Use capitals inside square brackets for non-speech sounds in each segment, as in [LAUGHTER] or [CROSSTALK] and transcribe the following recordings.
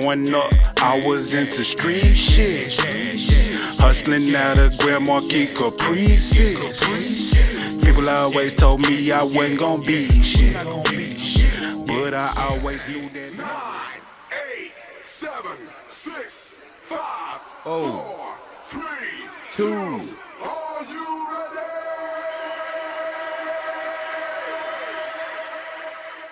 Growing up, I was into street shit. Hustling out of Grand Marquis Caprices. People always told me I wasn't gonna be shit. But I always knew that. Nine, eight, seven, six, five, Oh. four, three, Two. two.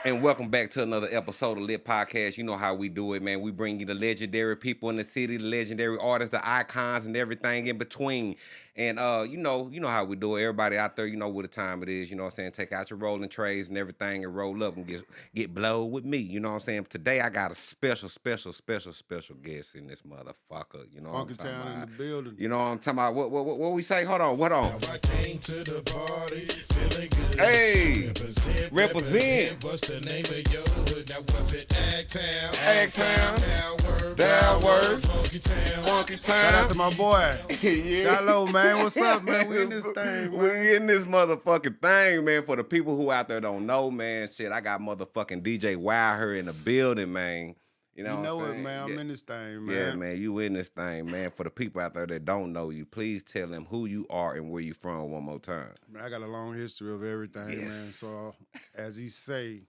And welcome back to another episode of Lit Podcast. You know how we do it, man. We bring you the legendary people in the city, the legendary artists, the icons, and everything in between. And uh, you know, you know how we do it. Everybody out there, you know what the time it is. You know what I'm saying? Take out your rolling trays and everything and roll up and get get blowed with me. You know what I'm saying? Today I got a special, special, special, special guest in this motherfucker. You know what I'm talking Town in the about? building. You know what I'm talking about? What what what, what we say? Hold on, what on? I came to the party feeling good. Hey, Represent, represent. What's the name of your hood? Now was it Agtown? Agtown. Dalworth. Dalworth. Funky Town. Funky Town. Shout out to my boy. [LAUGHS] yeah. Shallow, man. What's up, man? We in this [LAUGHS] thing, We man. in this motherfucking thing, man. For the people who out there don't know, man, shit, I got motherfucking DJ Wild here in the building, man. You know, You what know it, man. I'm yeah. in this thing, man. Yeah, man, you in this thing, man. For the people out there that don't know you, please tell them who you are and where you from one more time. Man, I got a long history of everything, man. So, as he say,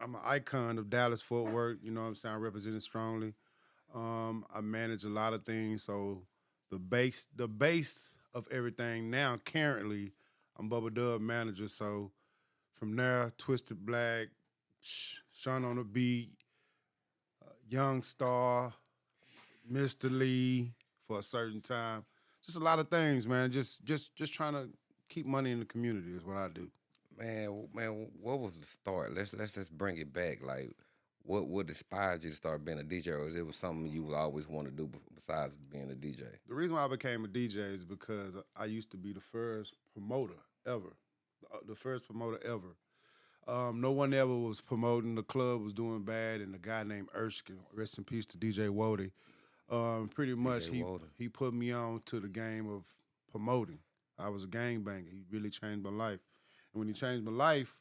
I'm an icon of Dallas Fort Worth. You know what I'm saying? I represent it strongly. Um, I manage a lot of things. So the base, the base of everything now, currently, I'm Bubba Dub manager. So from there, Twisted Black, Sean on the Beat, uh, Young Star, Mr. Lee for a certain time. Just a lot of things, man. Just just just trying to keep money in the community is what I do. Man, man, what was the start? Let's let's just bring it back. Like, what what inspired you to start being a DJ, or was it was something you would always want to do besides being a DJ? The reason why I became a DJ is because I used to be the first promoter ever, the- uh, first promoter ever. Um, no one ever was promoting. The club was doing bad, and the guy named Erskine, rest in peace to DJ Wody, um, pretty much he he put me on to the game of promoting. I was a gangbanger. He really changed my life, and when he changed my life,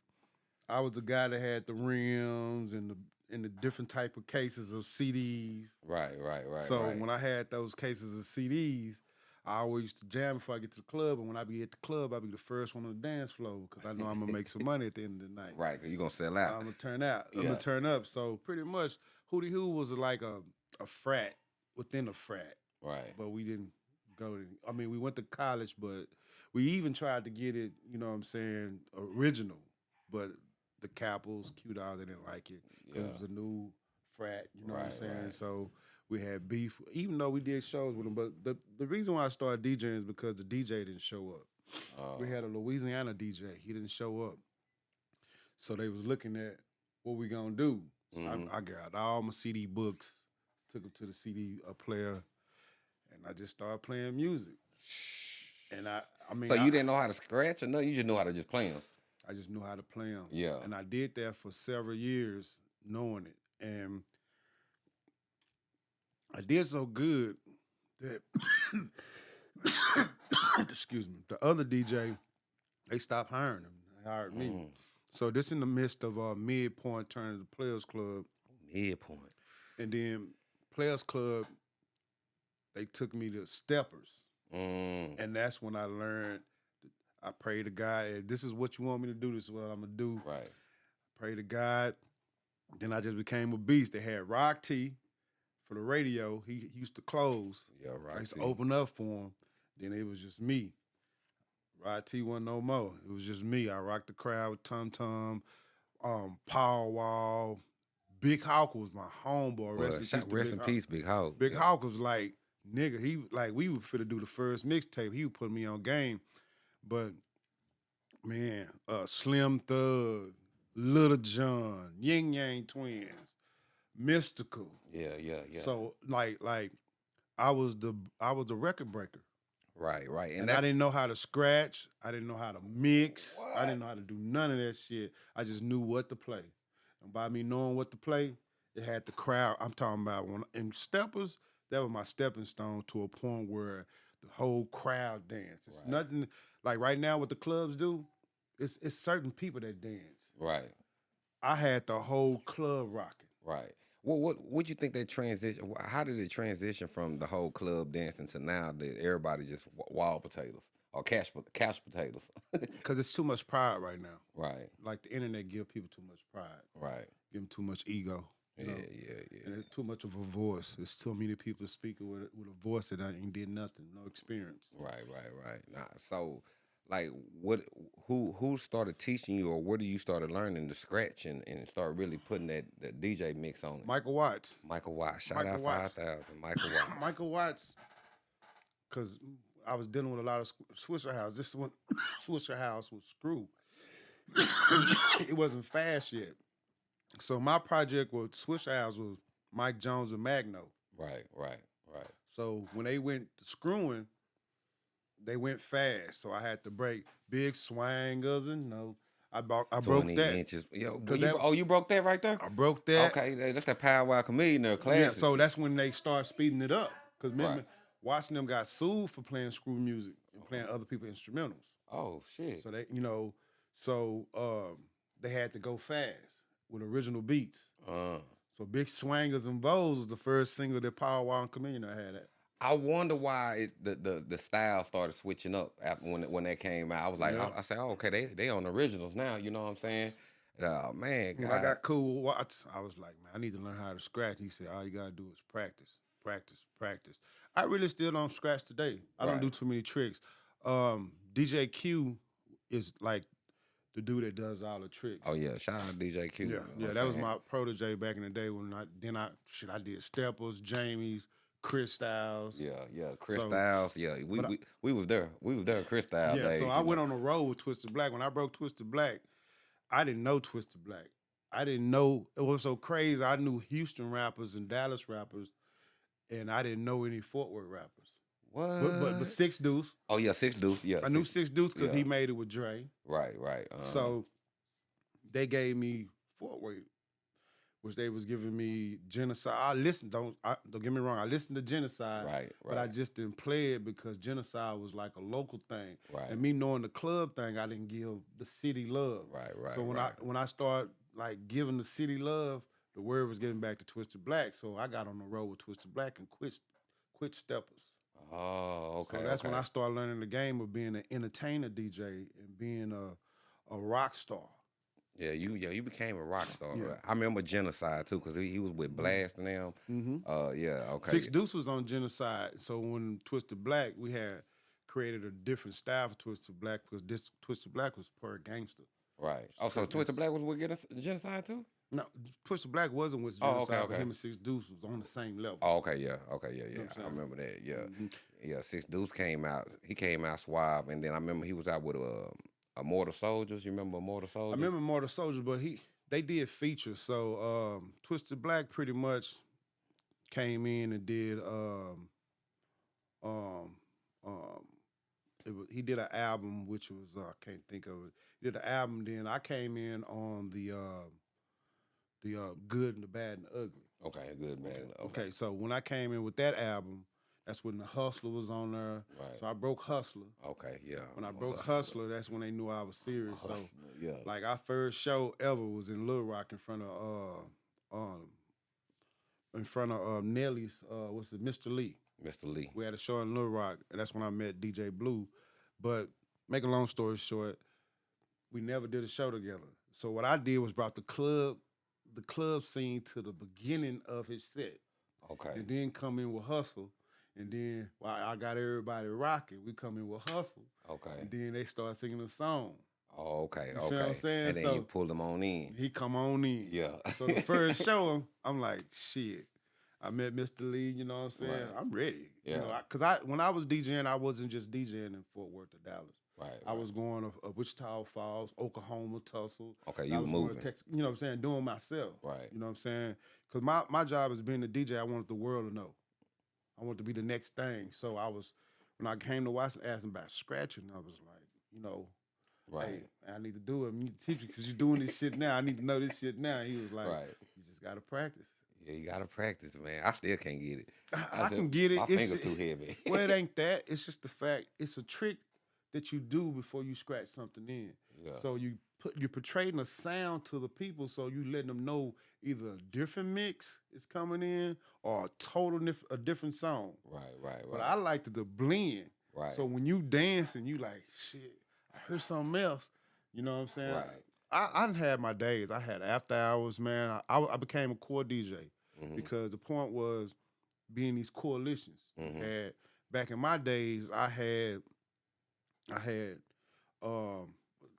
I was the guy that had the rims and the and the different type of cases of CDs. Right, right, right. So right. when I had those cases of CDs, I always used to jam before I get to the club. And when I be at the club, I be the first one on the dance floor because I know I'm gonna make some money at the end of the night. right, 'cause you're gonna sell out. I'm gonna turn out. I'm gonna turn up. So pretty much, Hootie Hoo was like a a frat within a frat, right. but we didn't go. To, I mean, we went to college, but we even tried to get it. You know what I'm saying? Original, but the Capitals, Q Dog, they didn't like it because Yeah. it was a new frat. You know what I'm saying? right. So we had beef, even though we did shows with them. But the the reason why I started DJing is because the DJ didn't show up. Uh, We had a Louisiana DJ. He didn't show up. So they was looking at what we gonna do. So Mhm. I, I got all my CD books, took them to the CD player, and I just started playing music. And I, I mean, so I, you didn't know how to scratch or nothing? You just knew how to just play them. I just knew how to play them. Yeah. And I did that for several years, knowing it. And I did so good that, [COUGHS] excuse me, the other DJ, they stopped hiring him. They hired me. Mm. So this in the midst of uh, midpoint turning to Players Club, Midpoint. and then Players Club, they took me to Steppers, Mm. and that's when I learned. I pray to God, "Hey, this is what you want me to do. This is what I'm gonna do. Right. Pray to God. Then I just became a beast. They had Rock T for the radio. He, he used to close. Yeah, I right. used to open up for him. Then it was just me. Rod T wasn't no more. It was just me. I rocked the crowd with Tum Tum, um, Paul Wall. Big Hawk was my homeboy. Well, Rest in shout- peace. rest Big in Hawk. peace, Big Hawk. Big Yeah. Hawk was like, nigga, he like we were fit to do the first mixtape. He would put me on game. But man, uh Slim Thug, Lil Jon, Ying Yang Twins, Mystikal. Yeah, yeah, yeah. So like like I was the I was the record breaker. right, right. And, And, I didn't know how to scratch. I didn't know how to mix. I didn't know how to do none of that shit. I just knew what to play. And by me knowing what to play, it had the crowd. I'm talking about when in steppers, that was my stepping stone to a point where the whole crowd danced. It's Right. nothing like right now what the clubs do, it's it's certain people that dance. right, I had the whole club rocking. right. What what what you think that transition? How did it transition from the whole club dancing to now that everybody just wild potatoes or cash cash potatoes? [LAUGHS] Because it's too much pride right now. right, Like the internet give people too much pride, right. give them too much ego. you Yeah, yeah, yeah. And it's too much of a voice. There's too many people speaking with with a voice that ain't did nothing, no experience. Right, right, right. Nah, so like what who who started teaching you or where do you started learning to scratch and, and start really putting that, that DJ mix on it? Michael Watts. Michael Watts. Shout Michael out five thousand. Michael [LAUGHS] Watts. Michael Watts, because I was dealing with a lot of Swishahouse. This one, [COUGHS] Swishahouse was screw. [COUGHS] it wasn't fast yet. So my project with Swishahouse was Mike Jones and Magno. Right, right, right. So when they went to screwing, they went fast. So I had to break big swangers and no. I broke I broke 20 that. inches. Yo, you- that- oh, you broke that right there? I broke that. Okay, that- that's that Paul Wall Chamillionaire there, classic. Yeah, so that's when they start speeding it up. Because remember, Right. watching them got sued for playing screw music and playing other people's instrumentals. oh shit. So they, you know, so um, they had to go fast with original beats. uh, So Big Swangers and Bows was the first single that Paul and Chamillionaire had at. I wonder why it, the, the the style started switching up after when when that came out. I was like, Yeah. I, I said, oh, okay, they they on originals now. You know what I'm saying? Oh man, God. I got cool Watts, I was like, man, I need to learn how to scratch. He said, all you gotta do is practice, practice, practice. I really still don't scratch today. I don't do too many tricks. Um, DJ Q is like the dude that does all the tricks. oh yeah, shout out DJ Q. Yeah, yeah, that I'm was my protege back in the day when I then I shit I did Steppers, Jamie's, Chris Styles. Yeah, yeah, Chris So- Styles. Yeah, we, I- we we was there. We was there, Chris Styles. Yeah, days, so I know. went on the road with Twisted Black. When I broke Twisted Black, I didn't know Twisted Black. I didn't know it was so crazy. I knew Houston rappers and Dallas rappers, and I didn't know any Fort Worth rappers. What? But but, but Six Deuce, oh yeah, Six Deuce. Yeah, I knew Six Deuce because he made it with Dre. Right, right. uh So they gave me Fort Worth, which they was giving me genocide. I listened. Don't I, don't get me wrong. I listened to genocide, right, but I just didn't play it because genocide was like a local thing. right, And me knowing the club thing, I didn't give the city love. right, right. so when right. I when I start like giving the city love, the word was getting back to Twisted Black. So I got on the road with Twisted Black and quit quit steppers. oh, okay. so that's when. I started learning the game of being an entertainer DJ and being a a rock star. Yeah, you yeah you became a rock star. Yeah. right? I remember Genocide too because he, he was with Blast and them. Mm-hmm. Uh, yeah, okay. Six Deuce was on genocide. So when Twisted Black, we had created a different style for Twisted Black because this Twisted Black was per gangster. right. Oh, so Twisted Black was with Gen- Genocide too? No, Twisted Black wasn't with Genocide, Oh, okay, but okay. him and Six Deuce was on the same level. Oh, okay, yeah, okay, yeah, yeah. what I'm I remember that. Yeah, Mhm. yeah. Six Deuce came out. He came out suave, and then I remember he was out with uh, Immortal Soldiers. You remember Immortal Soldiers? I remember Mortal Soldiers, but he they did features. So um, Twisted Black pretty much came in and did um, um, um, it was, he did an album which was uh, I can't think of it. He did an album. Then I came in on the uh, the uh, good and the bad and the ugly. Okay, good man. Okay, Okay, so when I came in with that album, that's when the Hustler was on there. right. So I broke Hustler. okay, yeah. When I broke Hustler, that's when they knew I was serious. So yeah. like our first show ever was in Little Rock in front of uh um in front of uh, Nelly's uh what's it, Mr. Lee. Mr. Lee. We had a show in Little Rock, and that's when I met DJ Blue. But make a long story short, we never did a show together. So what I did was brought the club, the club scene to the beginning of his set, Okay. and then come in with Hustle. And then while I got everybody rocking, we come in with Hustle, Okay. and then they start singing a song. Oh, okay. You Okay. what I'm saying? And then So- you pull them on in. He come on in. Yeah. So the first [LAUGHS] show, I'm like, shit. I met Mr. Lee, you know what I'm saying? Right. I'm ready. You know, Yeah. I, cause I when I was DJing, I wasn't just DJing in Fort Worth or Dallas. right. I right. was going to uh, Wichita Falls, Oklahoma, Tulsa. Okay, you were moving. Texas, you know what I'm saying? Doing myself. Right. You know what I'm saying? Cause my, my job as being a DJ, I wanted the world to know. I wanted to be the next thing. So I was when I came to Washington asking about scratching, I was like, you know, Right. hey, I need to do it. You need to teach you because you're doing this shit now. I need to know this shit now. He was like, Right. you just gotta practice. Yeah, you gotta practice, man. I still can't get it. I, I can get it. My It's fingers ju- too heavy. [LAUGHS] well, it [LAUGHS] ain't that. It's just the fact it's a trick that you do before you scratch something in. yeah. So you put you're portraying a sound to the people, so you letting them know either a different mix is coming in or a total dif- a different song. Right, right, right. But. I like the, the blend. right. So when you dancing, you like shit. I heard something else. You know what I'm saying? Right. I I had my days. I had after hours, man. I I, I became a core DJ Mhm. because the point was being these coalitions. Mhm. Had back in my days, I had I had um,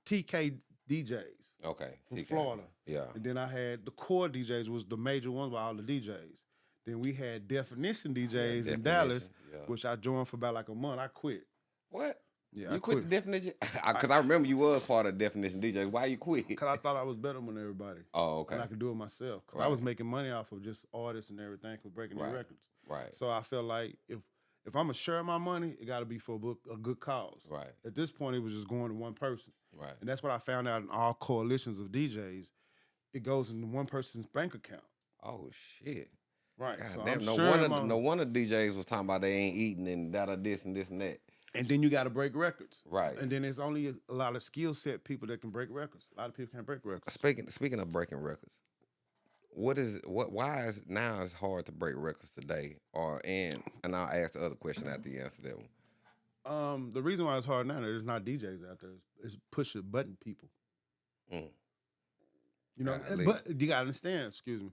TK DJs okay. from TK. Florida, Yeah. and then I had the core DJs was the major ones with all the DJs. Then we had Definition DJs in Dallas, yeah. which I joined for about like a month. I quit. What? Yeah, you I quit, quit. definition? [LAUGHS] Because I, remember you was part of definition DJ. Why you quit? Cause I thought I was better than everybody. Oh, okay. And I could do it myself. Cause I was making money off of just artists and everything for breaking Right. their records. Right. So I felt like if if I'm gonna share my money, it got to be for a, book, a good cause. Right. At this point, it was just going to one person, Right. and that's what I found out in all coalitions of DJs. It goes into one person's bank account. Oh shit. Right. God so damn, no sharing wonder my- no wonder DJs was talking about they ain't eating and that or this and this and that. And then you got to break records. Right. And then there's only a, a lot of skill set people that can break records. A lot of people can't break records. Speaking speaking of breaking records, what is what why is now it's hard to break records today? Or and and I'll ask the other question after you answer that one. Um, the reason why it's hard now, there's not DJs out there. It's, push a button people. Mm. You know, Golly. but you gotta understand. Excuse me.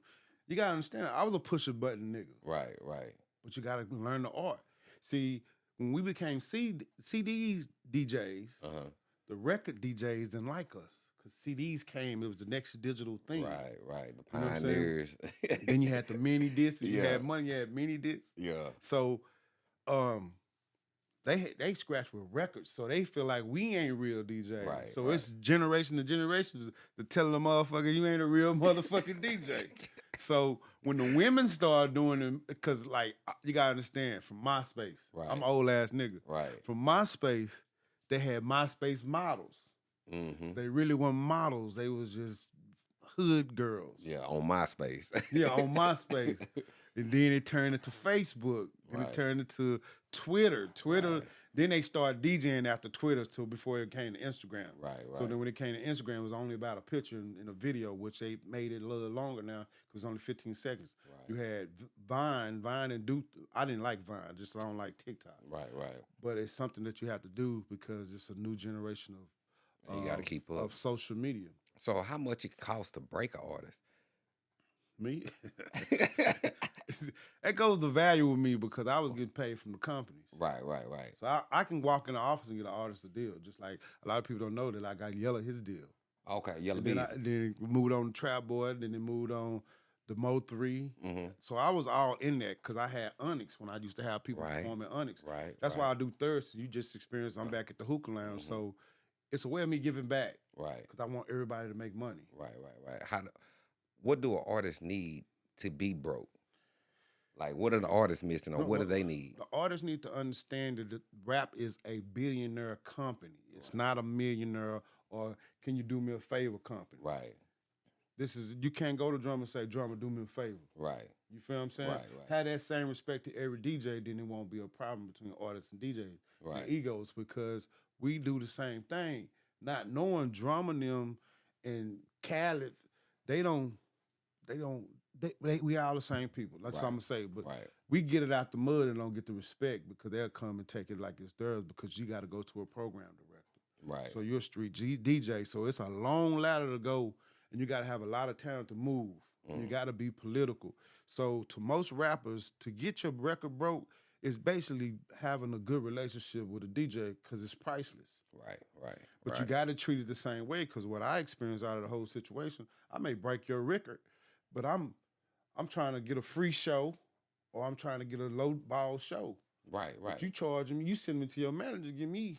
You gotta understand. I was a push a button nigga, Right, right. but you gotta learn the art. See, when we became CD, CDs DJs, Uh-huh. the record DJs didn't like us because CDs came. It was the next digital thing. Right, right. The You know what I'm saying? pioneers. Then you had the mini discs. You [LAUGHS] Yeah. had money. You had mini discs. Yeah. So, um, they they scratch with records, so they feel like we ain't real DJs. Right, so right. it's generation to generation to tell the motherfucker you ain't a real [LAUGHS] motherfucking DJ. So when the women start doing it, because like you gotta understand, from MySpace, I'm an old ass nigga. Right. From MySpace, they had MySpace models. Mm-hmm. They really weren't models. They was just hood girls. Yeah, on MySpace. Yeah, on [LAUGHS] MySpace. and then it turned into Facebook. And Right. it turned into Twitter. Twitter. Right. Then they started DJing after Twitter too before it came to Instagram. right, right. So then when it came to Instagram, it was only about a picture and, and a video, which they made it a little longer now because it's only 15 seconds. right. You had Vine, Vine and Duke. I didn't like Vine, just I don't like TikTok. right, right. But it's something that you have to do because it's a new generation of you got to um, keep up. of social media. So how much it costs to break an artist? Me, [LAUGHS] [LAUGHS] [LAUGHS] that goes to value with me because I was getting paid from the companies. right, right, right. So I, I can walk in the office and get an artist a deal, just like a lot of people don't know that I got Yella his deal. Okay, Yellow And then. I, then moved on to Trap Boy, then they moved on the Mo 3. mm-hmm. So I was all in that because I had Onyx when I used to have people Right. perform at Onyx. Right. That's right, why I do Thursday. You just experienced I'm back at the hookah lounge. Mhm. So it's a way of me giving back Right, because I want everybody to make money. right, right, right. How? Do, what do an artist need to be broke? Like, what are the artists missing, or No, what do they need? The artists need to understand that the rap is a billionaire company. It's not a millionaire or can you do me a favor company. Right, This is you can't go to drum and say, drummer, do me a favor. right, You feel what I'm saying? Right, right. Have that same respect to every DJ, then it won't be a problem between artists and DJs right. and egos because we do the same thing. Not knowing drummer them and Khaled, they don't, they don't, they, they we all the same people. That's what I'm gonna say. But Right, we get it out the mud and don't get the respect because they'll come and take it like it's theirs because you got to go to a program director. right, So you're a street G- DJ. So it's a long ladder to go, and you got to have a lot of talent to move. and You mm. got to be political. So to most rappers, to get your record broke is basically having a good relationship with a DJ because it's priceless. right, right. But right. you got to treat it the same way because what I experienced out of the whole situation, I may break your record, but I'm I'm trying to get a free show, or I'm trying to get a low ball show. right, right. But you charge me, you send me to your manager, give me.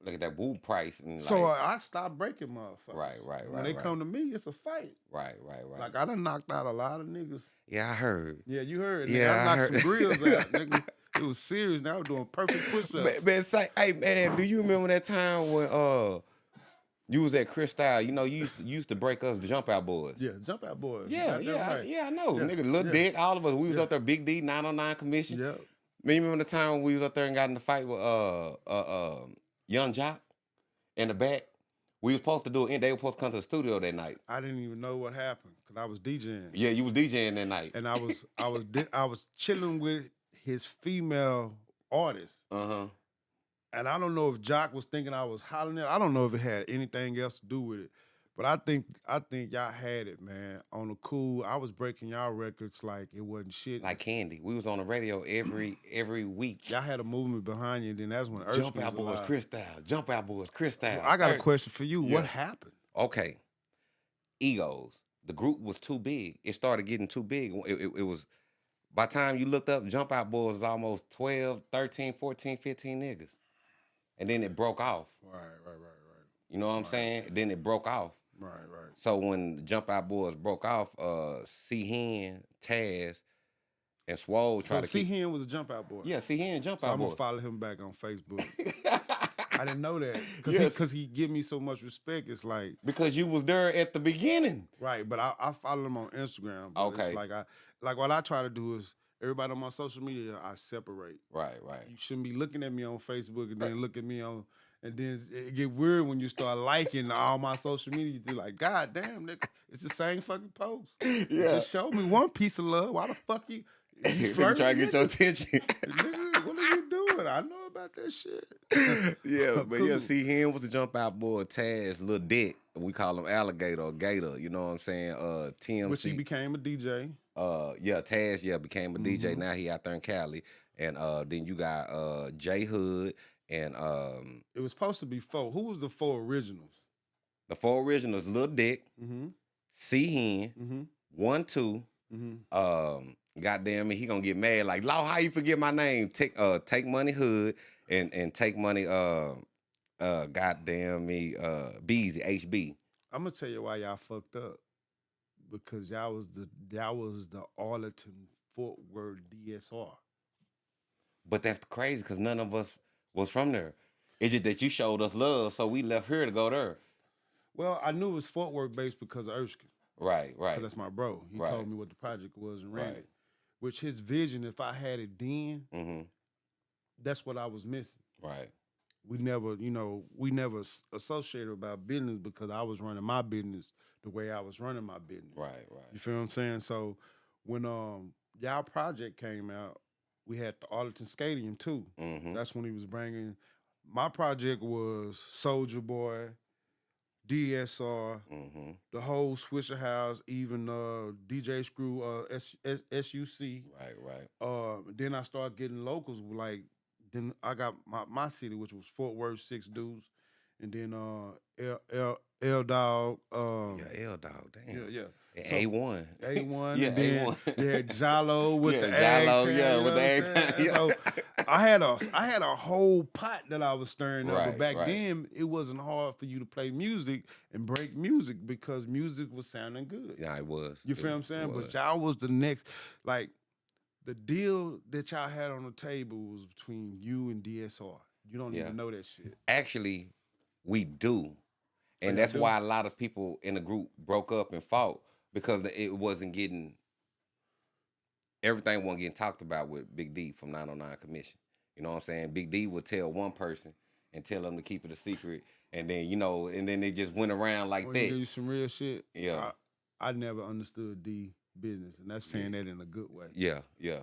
Look at that woo price and so like, I stop breaking motherfuckers. Right, right, right. When they right. come to me, it's a fight. right, right, right. Like I done knocked out a lot of niggas. yeah, I heard. Yeah, you heard. Nigga. Yeah, I I knocked heard. some grills out. [LAUGHS] Nigga. It was serious. Now I was doing perfect push-ups. Man, man, say, hey man, do you remember that time when uh you was at Chris Style. You know, you used to, you used to break us jump out boys. Yeah, jump out boys. Yeah, yeah, I- yeah, I know. Yeah, Nigga, Lil yeah. Dick, all of us. We was Yeah. up there, Big D, 909 commission. Yeah. Man, you remember the time when we was up there and got in the fight with uh uh, uh Yung Joc in the back? We was supposed to do it, and they were supposed to come to the studio that night. I didn't even know what happened because I was DJing. Yeah, you was DJing that night. and I was I was I was chilling with his female artist, Uh huh. And I don't know if Joc was thinking I was hollering at. I don't know if it had anything else to do with it, but I think I think y'all had it, man. On the cool, I was breaking y'all records like it wasn't shit. Like candy. We was on the radio every every week. y'all had a movement behind you, and then that's when Jump Erskine out boys. Chris Style. Jump out boys, Chris Style. I got a question for you. Yeah. What happened? Okay. Egos. The group was too big. It started getting too big. It, it, it was by the time you looked up, Jump Out Boys was almost 12, 13, 14, 15 niggas. And then it broke off. Right, right, right, right. You know what I'm saying? Then it broke off. right, right. So when Jump Out Boys broke off, uh C Hen, Taz, and Swole So tried to C keep Hen was a jump out boy. Yeah, C Hen Jump So Out I'm gonna follow him back on Facebook. [LAUGHS] I didn't know that because Yes. he because he give me so much respect. It's like because you was there at the beginning. right, but I, I follow him on Instagram. But Okay. it's like I like what I try to do is everybody on my social media I separate. Right, right. You shouldn't be looking at me on Facebook and then look at me on. And then it get weird when you start liking all my social media. You're like, God damn, nigga, it's the same fucking post. [LAUGHS] Yeah. Just show me one piece of love. Why the fuck you? [LAUGHS] You trying to get your attention. [LAUGHS] Nigga, what are you doing? I know about that shit. yeah, but yeah, see him with the jump out boy, Taz, little Dick. We call him Alligator or Gator, you know what I'm saying? Uh TMC. Which he became a DJ. Uh yeah, Taz, yeah, became a DJ. Mhm. Now he out there in Cali. And uh then you got uh J Hood and um It was supposed to be four. Who was the four originals? the four originals, Lil Dick, Mm-hmm. C Hen, Mm-hmm. one, two, Mm-hmm. um, goddamn it, he gonna get mad. Like, Law, how you forget my name? Take uh take money hood and and take money uh uh goddamn me uh Beezy, HB. I'm gonna tell you why y'all fucked up. Because y'all was the y'all was the Arlington Fort Worth DSR. But that's crazy because none of us was from there. It's just that you showed us love, so we left here to go there. Well, I knew it was Fort Worth based because of Erskine. Right, right. That's my bro. He Right. told me what the project was and ran Right. it. Which his vision, if I had it then, Mm-hmm. that's what I was missing. Right. We never, you know, we never associated about business because I was running my business the way I was running my business. Right, right. You feel what I'm saying? So when um y'all project came out, we had the Arlington Stadium too. Mm-hmm. That's when he was bringing. My project was Soldier Boy, DSR, Mm-hmm. the whole Swishahouse, even uh DJ Screw, uh S- S- SUC. Right, right. Uh, then I started getting locals like then I got my, my city, which was Fort Worth, Six Deuce, and then uh L L, L Dog, um, Yeah, L dog, damn. yeah, yeah, Yeah, A one. A one, [LAUGHS] Yeah, A1. they had [LAUGHS] Jalo with Yeah, the Jalo, tan, yeah, with the what ag I'm tan, saying? [LAUGHS] yeah. So I had a I had a whole pot that I was stirring up, but back right. then it wasn't hard for you to play music and break music because music was sounding good. Yeah, it was. You It feel what I'm saying? But y'all was the next, like, the deal that y'all had on the table was between you and DSR. You don't Yeah. even know that shit. actually we do and that's do? why a lot of people in the group broke up and fought because it wasn't getting everything wasn't getting talked about with big d from 909 commission you know what i'm saying big d would tell one person and tell them to keep it a secret and then you know and then they just went around like oh, you give that you some real shit. Yeah. I, I never understood D business, and that's saying that in a good way. yeah yeah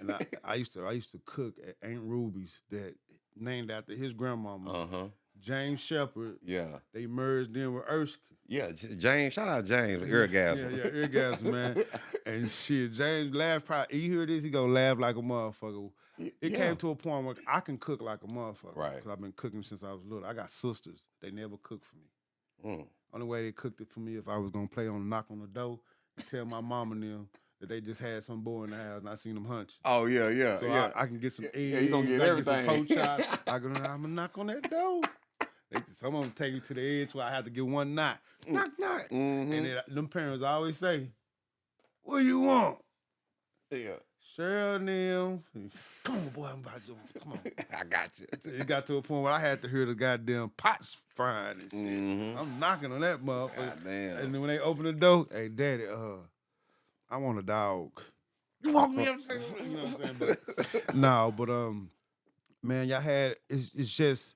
And I, I used to I used to cook at Aunt Ruby's that named after his grandmama, uh-huh James Shepard. yeah They merged in with Erskine. yeah james shout out james eargasm Yeah, yeah, eargasm, man. [LAUGHS] And shit, James laughed. Probably, you hear this, he gonna laugh like a motherfucker. It yeah. came to a point where I can cook like a motherfucker. Right. Because I've been cooking since I was little. I got sisters. They never cooked for me. Mm. Only way they cooked it for me if I was gonna play on knock on the door tell my mom and them that they just had some boy in the house and I seen them hunch. oh yeah yeah So yeah I, I can get some eggs. Yeah, you gonna get I can some everything. pork. [LAUGHS] I go, I'm gonna knock on that door. They, some of them take me to the edge where I have to get one knock. Knock, knock. Mhm. And then them parents always say, What do you want? yeah Cheryl them. Come on, boy, I'm about to come on. [LAUGHS] i got you It got to a point where I had to hear the goddamn pots frying and shit. Mhm. I'm knocking on that motherfucker. Goddamn. And then when they open the door, hey daddy, uh, I want a dog. You want me upstairs? You know what I'm saying? But, [LAUGHS] no, but um, man, y'all had it's, it's just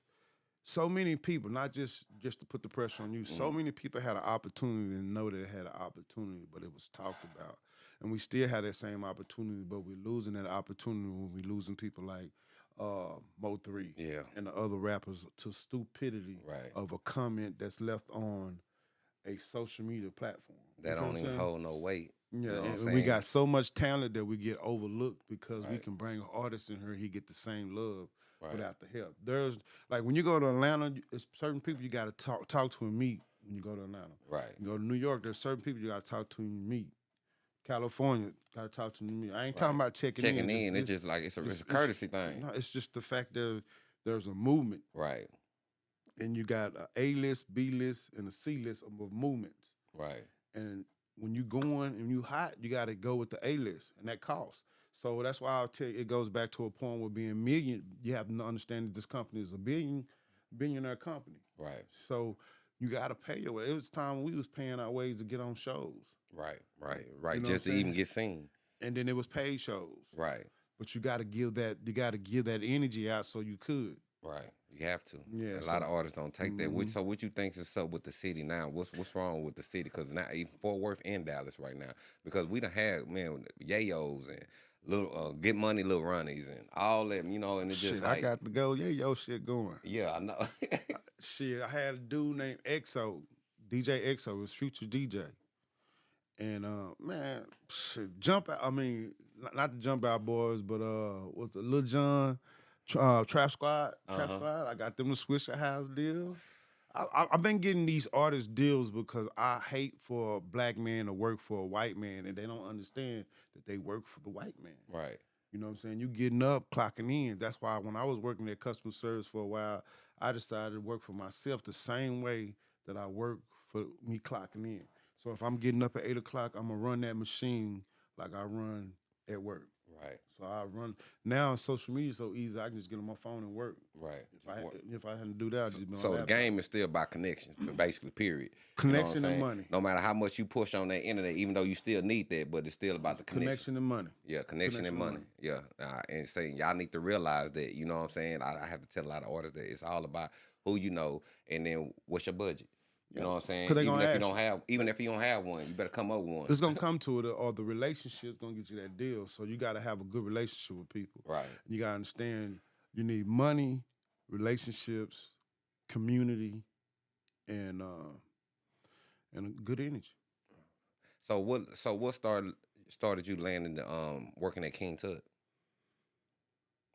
so many people, not just just to put the pressure on you, so Mm-hmm. many people had an opportunity and know that they had an opportunity, but it was talked about. And we still have that same opportunity, but we're losing that opportunity when we losing people like uh, Mo Three Yeah. and the other rappers to stupidity Right. of a comment that's left on a social media platform. That don't even hold no weight. Yeah, You know and we got so much talent that we get overlooked because we can bring an artist in here, he get the same love Right. without the help. There's like when you go to Atlanta, it's certain people you got to talk talk to and meet when you go to Atlanta. Right. You go to New York, there's certain people you got to talk to and meet. California, got to talk to meet. I ain't talking about checking, Checking in. in, it's just like it's a, it's a it's- courtesy thing. no, it's just the fact that there's a movement, Right. and you got a A list, B list, and a C list of movements. Right. and when you going and you hot, you got to go with the A list, and that costs. So that's why I'll tell you, it goes back to a point where being million, you have to understand that this company is a billion, billionaire company. Right. So you got to pay your way. It was time we was paying our ways to get on shows, Right. Right. Right. know just to even get seen. and then it was paid shows. Right. But you got to give that, you got to give that energy out so you could. Right. You have to. Yeah, A lot of artists don't take that. Which, Mhm. so what you think is up with the city now? What's what's wrong with the city? Because now even Fort Worth and Dallas right now. Because we done had man yayos and little uh, get money little runnies and all that. You know, and it's Shit, just like I got to go. Yeah, yo, shit going. yeah, I know. [LAUGHS] shit, I had a dude named EXO, DJ EXO, was future DJ. And uh, man, shit, jump out. I mean, not, not the jump out boys, but uh, what's the Lil Jon, uh, Trap Squad, Trap Uh-huh. Squad. I got them to switch the house deal. I, I, I've been getting these artist deals because I hate for a black man to work for a white man, and they don't understand that they work for the white man. right. You know what I'm saying? You getting up, clocking in. That's why when I was working at customer service for a while, I decided to work for myself the same way that I work for me clocking in. So if I'm getting up at eight o'clock, I'm gonna run that machine like I run at work. Right. So I run now. Social media is so easy. I can just get on my phone and work. Right. If I if I had to do that, I'd just be on So the game is still about connections, but basically, period. You know connection and money, No matter how much you push on that internet, even though you still need that, but it's still about the connection. connection and money. Yeah, connection, and money. money. Yeah, uh, and saying y'all need to realize that. You know what I'm saying? I, I have to tell a lot of artists that it's all about who you know, and then what's your budget. You know what I'm saying? 'Cause they even gonna if you don't have, even if you don't have one, you better come up with one. It's gonna come to it, or the relationship's gonna get you that deal. So you got to have a good relationship with people. Right. You gotta understand you need money, relationships, community, and uh and a good energy. So what? So what started started you landing the um working at King Tut?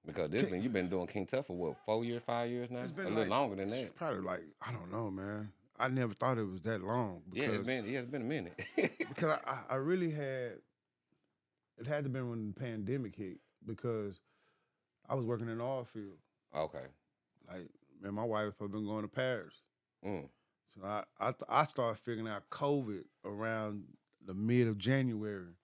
Because this been you've been doing King Tut for what four years, five years now? It's been a little like- longer than that. Probably like I don't know, man. I never thought it was that long Yeah, because it's been yeah, it's been a minute. [LAUGHS] because I, I really had it had to been when the pandemic hit because I was working in the oil field. okay. Like man, my wife had been going to Paris. Mm. So I I, th- I started figuring out COVID around the mid of January,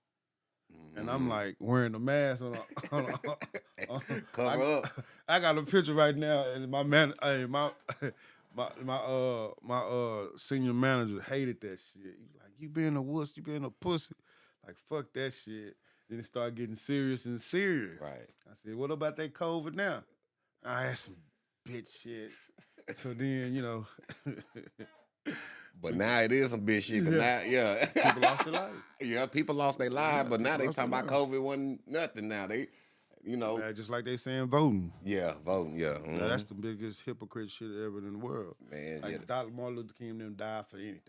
and I'm Mhm. like wearing a mask on. a- [LAUGHS] on, a- on- Cover I, up. I got a picture right now, and my man, hey, my [LAUGHS] my my uh my uh senior manager hated that shit. He was like, "You being a wuss, you being a pussy." Like fuck that shit. Then it started getting serious and serious. Right. I said, "What about that COVID now?" I had some bitch shit. [LAUGHS] So then you know. But now it is some bitch shit. 'cause Yeah. Now, yeah. People lost their life. [LAUGHS] Yeah, people lost their lives, but now they talking about lives. COVID wasn't nothing. Now they, you know, Yeah, just like they saying voting. yeah, voting, yeah, Now, that's mm-hmm. the biggest hypocrite shit ever in the world. man, Like yeah. Dr. Martin Luther King them died for anything.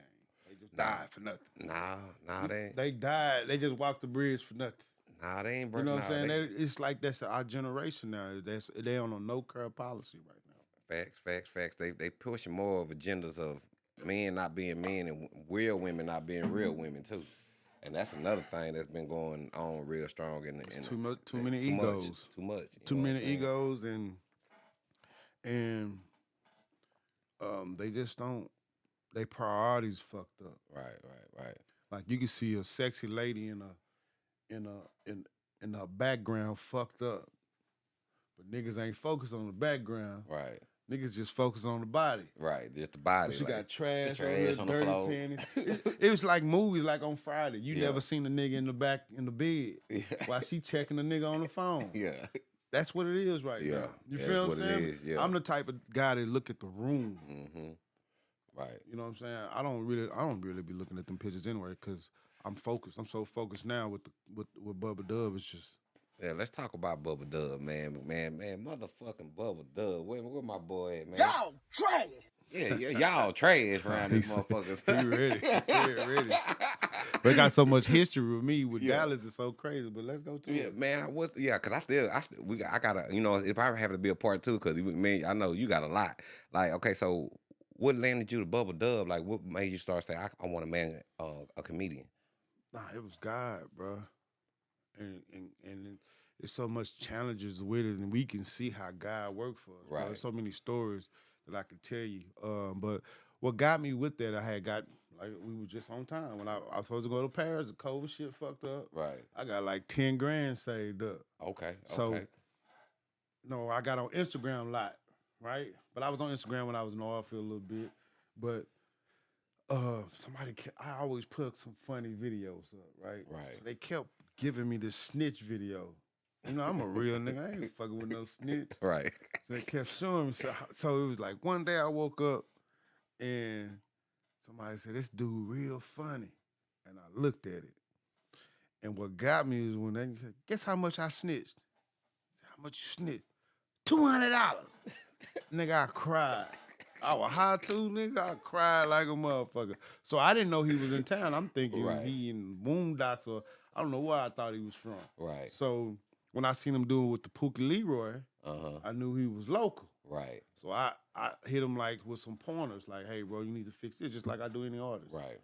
They just Nah. died for nothing. Nah, nah, they, They died. They just walked the bridge for nothing. nah, they ain't. You know what nah, I'm saying? they- They- it's like that's our generation now. That's they on a no curb policy right now. Facts, facts, facts. They they pushing more of agendas of men not being men and real women not being real women too. And that's another thing that's been going on real strong in, in too much, too many too egos, much, too much, too know what I'm many egos, and and um, they just don't. They priorities fucked up. Right, right, right. Like you can see a sexy lady in a in a in in her background fucked up. But niggas ain't focused on the background. Right, Niggas just focus on the body. right. Just the body. But she like, got trash, trash on, on her, the dirty floor. panties. [LAUGHS] It, it was like movies like on Friday. You Yeah. never seen a nigga in the back in the bed yeah, while she checking the nigga on the phone. [LAUGHS] yeah. that's what it is right Yeah, now. You that's feel what what I'm saying? is, yeah. I'm the type of guy that look at the room. Mm-hmm. Right. You know what I'm saying? I don't really, I don't really be looking at them pictures anyway because I'm focused. I'm so focused now with the, with with Bubba Dub. It's just Yeah, let's talk about Bubba Dub, man. Man, man, motherfucking Bubba Dub. Where, where my boy at, man? Y'all trash. Yeah, yeah, y'all trash around [LAUGHS] He these motherfuckers. he ready. He ready. [LAUGHS] they got so much history with me with Yeah. Dallas. It's so crazy. But let's go to Yeah, it. man. What? Yeah, cause I still, I still, we, got, I gotta, you know, if I have to be a part two, cause you- man, I know you got a lot. Like, okay, so what landed you to Bubba Dub? Like, what made you start saying, I, I want to man uh, a comedian? Nah, it was God, bro. And and and there's so much challenges with it, and we can see how God worked for us. bro. Right. There's so many stories that I could tell you. Um, but what got me with that, I had got like we were just on time when I, I was supposed to go to Paris. The COVID shit fucked up. Right. I got like ten grand saved up. Okay. So- okay. No, I got on Instagram a lot, right? But I was on Instagram when I was in the oil field a little bit. But uh somebody kept, I always put some funny videos up, right? Right. So they kept giving me this snitch video. You know, I'm a real nigga. I ain't fucking with no snitch. Right. So they kept showing me. So, so it was like one day I woke up and somebody said, This dude real funny. And I looked at it. And what got me is when they said, Guess how much I snitched? I said, How much you snitched? $200. [LAUGHS] nigga, I cried. I was high too, nigga. I cried like a motherfucker. So I didn't know he was in town. I'm thinking Right. he in Boondocks or I don't know where I thought he was from. Right. So when I seen him doing with the Pookie Leroy, Uh huh. I knew he was local. Right. So I, I hit him like with some pointers, like, hey, bro, you need to fix this, just like I do any artist. Right.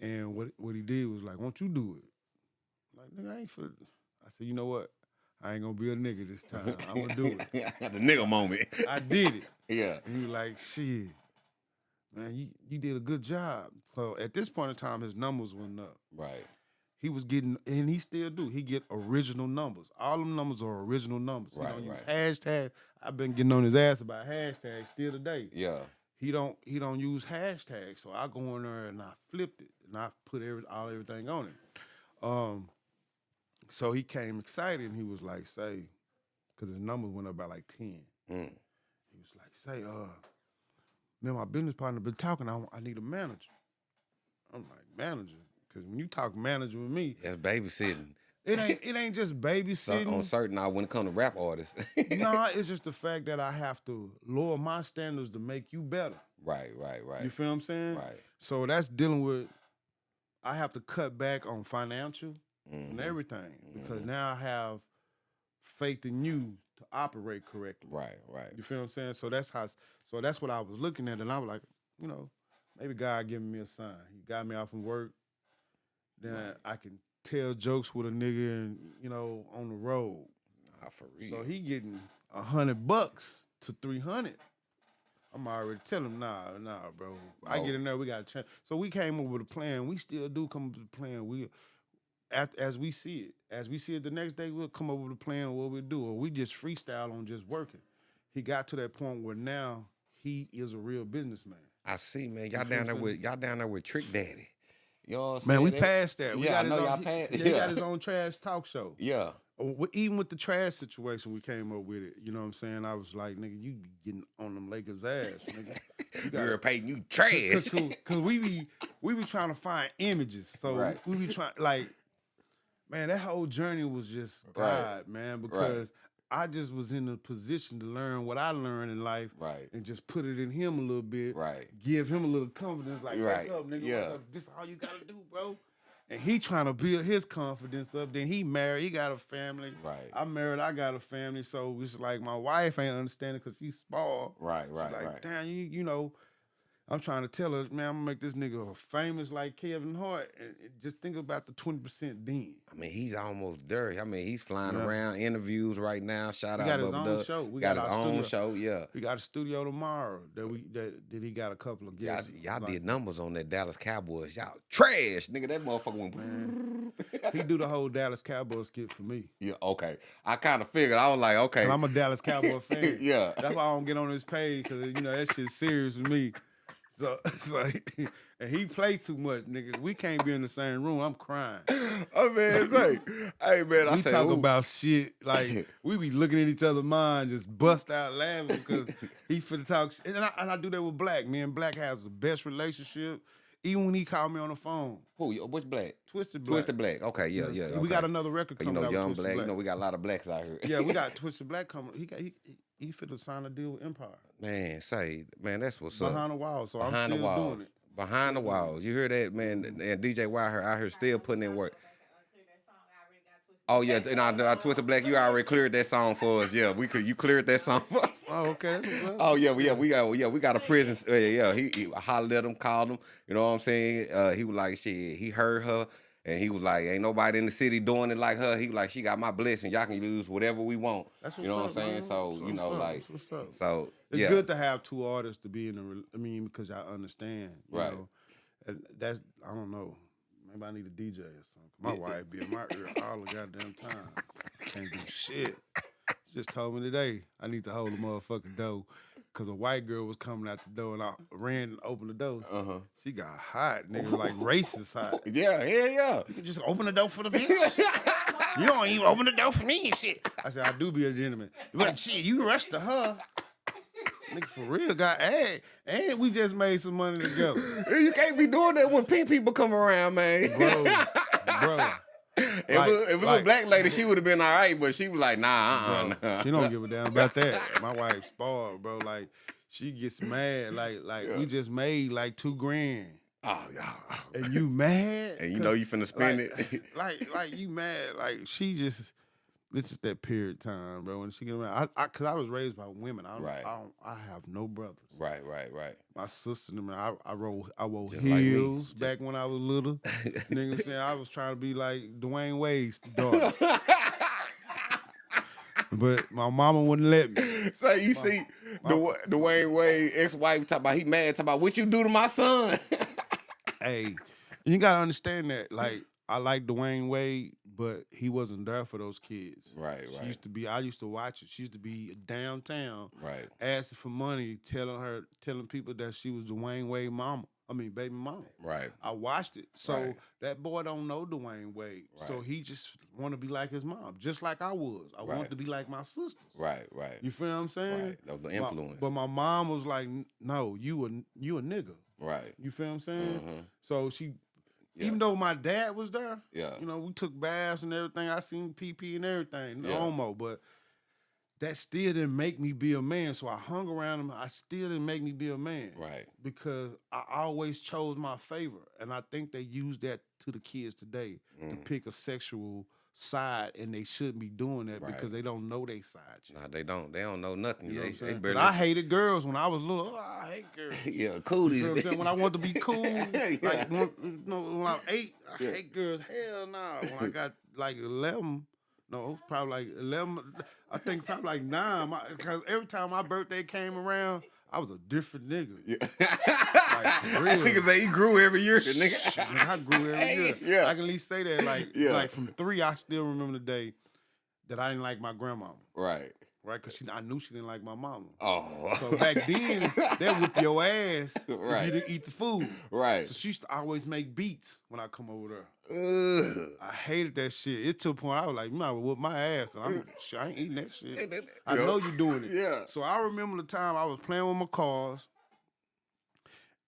And what what he did was like, won't you do it? I'm like, nigga, I ain't for I said, you know what? I ain't gonna be a nigga this time. I'm gonna do it. [LAUGHS] the nigga moment. I did it. [LAUGHS] yeah. And he was like, shit, man, you, you did a good job. So at this point in time, his numbers went up. Right. He was getting, and he still do. He get original numbers. All them numbers are original numbers. Right, he don't right. use hashtag. I've been getting on his ass about hashtags still today. Yeah. He don't he don't use hashtags. So I go in there and I flipped it and I put every all everything on it. Um, so he came excited and he was like, "Say," because his numbers went up by like ten. Mm. He was like, "Say, uh, man, my business partner been talking. I, I need a manager." I'm like, "Manager," because when you talk manager with me, That's babysitting. it ain't it ain't just So, babysitting. on certain I when it comes to rap artists. [LAUGHS] no, it's just the fact that I have to lower my standards to make you better. Right. Right. Right. You feel what I'm saying? Right. So that's dealing with. I have to cut back on financial and Mhm. everything because now I have faith in you to operate correctly. Right. Right. You feel what I'm saying? So that's how. So that's what I was looking at, and I was like, you know, maybe God giving me a sign. He got me off from work. Then I can tell jokes with a nigga, and you know, on the road. Nah, for real. So he getting a hundred bucks to three hundred. I'm already telling him, nah, nah, bro. I get oh. in there, we got to change. So we came up with a plan. We still do come up with a plan. We, at, as we see it, as we see it the next day, we'll come up with a plan of what we do. Or we just freestyle on just working. He got to that point where now he is a real businessman. I see, man. Y'all down there with y'all down there with Trick Daddy. You know what I'm Man, saying? we passed that. We yeah, got I his know own, y'all he- passed- yeah, he yeah. got his own trash talk show. Yeah. Uh, even with the trash situation, we came up with it. You know what I'm saying? I was like, nigga, you be getting on them Lakers ass, nigga. [LAUGHS] You Girl Payton, you [LAUGHS] trash. Cause, cause we be we be trying to find images. So Right. we be trying like, man, that whole journey was just Right. God, man, because I just was in a position to learn what I learned in life Right. and just put it in him a little bit. Right. Give him a little confidence, like, Right. wake up, nigga. Yeah. up. This is all you gotta do, bro. And he trying to build his confidence up. Then he married, he got a family. Right. I'm married, I got a family. So it's like my wife ain't understanding because she's small. Right, She's right, like, right. damn, you you know, I'm trying to tell her, man, I'm gonna make this nigga famous like Kevin Hart. And just think about the 20% then. I mean, he's almost there. I mean, he's flying Yeah. around interviews right now. Shout out got his own Dub. show. We got, got his our own studio. show. Yeah. We got a studio tomorrow that we that, that he got a couple of Y'all, guests. y'all like- did numbers on that Dallas Cowboys. Y'all trash, nigga. That motherfucker went. [LAUGHS] He do the whole Dallas Cowboys skit for me. yeah, okay. I kind of figured. I was like, okay. I'm a Dallas Cowboy [LAUGHS] fan. Yeah. That's why I don't get on his page because you know that shit's serious with me. So, [LAUGHS] [LAUGHS] and he play too much, nigga. We can't be in the same room. I'm crying. [LAUGHS] Oh man, like, hey man, I we say, talk about shit like we be looking at each other mind, just bust out laughing because he finna talk. Shit. And I, and I do that with Black. Me and Black has the best relationship. Even when he called me on the phone, who? you- Which black? Twisted Black. Twisted Black. Okay, yeah, yeah. We got another record You coming know, out. young black. Black. You know, we got a lot of blacks out here. yeah, we got Twisted Black coming. He got he he, he finna sign a deal with Empire man, say, man, that's what's up. behind the walls. So I'm behind still the walls. doing it. Behind the walls. You hear that, man? And DJ Wire out here still putting in work. Oh yeah, and I, I Twisted Black, you already cleared that song for us. Yeah, we could. You cleared that song. For us. Oh, okay. That's what's up. Oh yeah, we yeah we got yeah we got a prison. Yeah, yeah, he, he hollered at him, called him. You know what I'm saying? Uh, he was like, shit. He heard her, and he was like, ain't nobody in the city doing it like her. He was like, she got my blessing. Y'all can use whatever we want. That's you know what I'm saying? So you know, up. like, up. so It's yeah, good to have two artists to be in the. re- I mean, because y'all understand, you Right. Know? And that's I don't know. Maybe I need a DJ or something. My wife be in my ear all the goddamn time. Can't do shit. Just told me today I need to hold the motherfucking door because a white girl was coming out the door and I ran and opened the door. Uh huh. She got hot, nigga, like [LAUGHS] racist hot. Yeah, yeah, yeah. You can just open the door for the bitch. [LAUGHS] you don't even open the door for me and shit. I said, I do be a gentleman. But shit, you rushed to her. Nigga, for real, got ad. And we just made some money together. [LAUGHS] You can't be doing that when pink people come around, man. Bro, bro. If like- it, if it was a black lady, she would have been all right, but she was like, nah, uh, bro. uh She don't give a damn about [LAUGHS] that. My wife spoiled, bro. Like, she gets mad. Like, like we just made like two grand. Oh yeah. And you mad? And you know you finna spend like, it. [LAUGHS] like, like you mad? Like she just, it's just that period time, bro. When she get around, I, I, cause I was raised by women. I don't, Right. I don't, I have no brothers. right, right, right. My sister, and them, I, I roll, I wore Just like heels back when I was little. [LAUGHS] Nigga, saying I was trying to be like Dwyane Wade's daughter, [LAUGHS] but my mama wouldn't let me. So you see the Dwyane Wade ex-wife talk about he mad talk about what you do to my son. [LAUGHS] Hey, you gotta understand that. Like, I like Dwyane Wade, but he wasn't there for those kids. Right, She right. used to be. I used to watch it. She used to be downtown, right. asking for money, telling her, telling people that she was Dwyane Wade mama. I mean, baby mama. Right. I watched it. So Right. that boy don't know Dwyane Wade. Right. So he just want to be like his mom, just like I was. I Right. want to be like my sisters. Right, right. You feel what I'm saying? Right. That was the My- influence. but my mom was like, "No, you a you a nigga." right. You feel what I'm saying? Mhm. So she, Yeah. even though my dad was there, Yeah. you know, we took baths and everything. I seen PP and everything, Yeah. homo, but that still didn't make me be a man. So I hung around him. I still didn't make me be a man. Right. Because I always chose my favor. And I think they use that to the kids today to Mhm. pick a sexual side and they shouldn't be doing that Right. because they don't know their side. Nah, they don't. They don't know nothing. You know what they, I'm they saying? barely. I hated girls when I was little. Oh, I hate girls. [LAUGHS] yeah, You cooties. what I'm saying? When I wanted to be cool, [LAUGHS] Yeah. like when, you know, when I was eight, I Yeah. hate girls. Hell no. When I [LAUGHS] got like eleven, no, probably like eleven. I think probably like nine. Because every time my birthday came around, I was a different nigga. Yeah. [LAUGHS] real. Niggas say he grew every year, Shit, nigga. nigga, I grew every year. Yeah. I can at least say that. Like, Yeah. like from three, I still remember the day that I didn't like my grandmama, right. Right? Because I knew she didn't like my mama. Oh. So back then, they whip your ass [LAUGHS] if you didn't eat the food. right. So she used to always make beats when I come over there. Ugh. I hated that shit. It to a point I was like, you might whoop my ass. I'm, [LAUGHS] I ain't eating that shit. I know you're doing it. Yeah. So I remember the time I was playing with my cars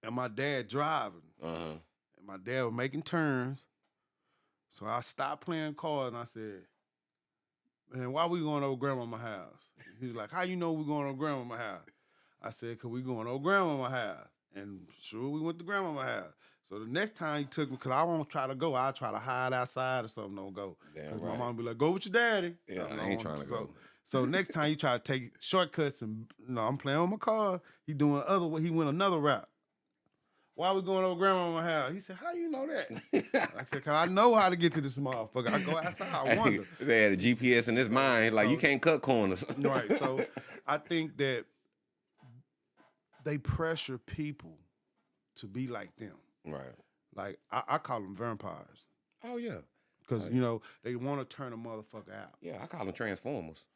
and my dad driving. Uh-huh. And my dad was making turns. So I stopped playing cars and I said, Man, why we going over grandmama house? He was like, How you know we going over grandmama house? I said, Cause we going over grandmama house. And sure we went to grandmama house. So the next time he took me, cause I won't try to go, I'll try to hide outside or something, don't go. Damn right. My mom be like, Go with your daddy. Yeah, I'm I ain't trying to so, go. So next time he try to take shortcuts and no, I'm playing on my car. He doing other way. He went another route. Why we going over grandmama's house? He said, How you know that? [LAUGHS] I said, Cause I know how to get to this motherfucker. I go outside, I [LAUGHS] wonder. they had a GPS in his mind. Like, you can't cut corners. [LAUGHS] right. So I think that they pressure people to be like them. right. Like I, I call them vampires. Oh yeah. Because you know, they want to turn a motherfucker out. Yeah, I call them transformers.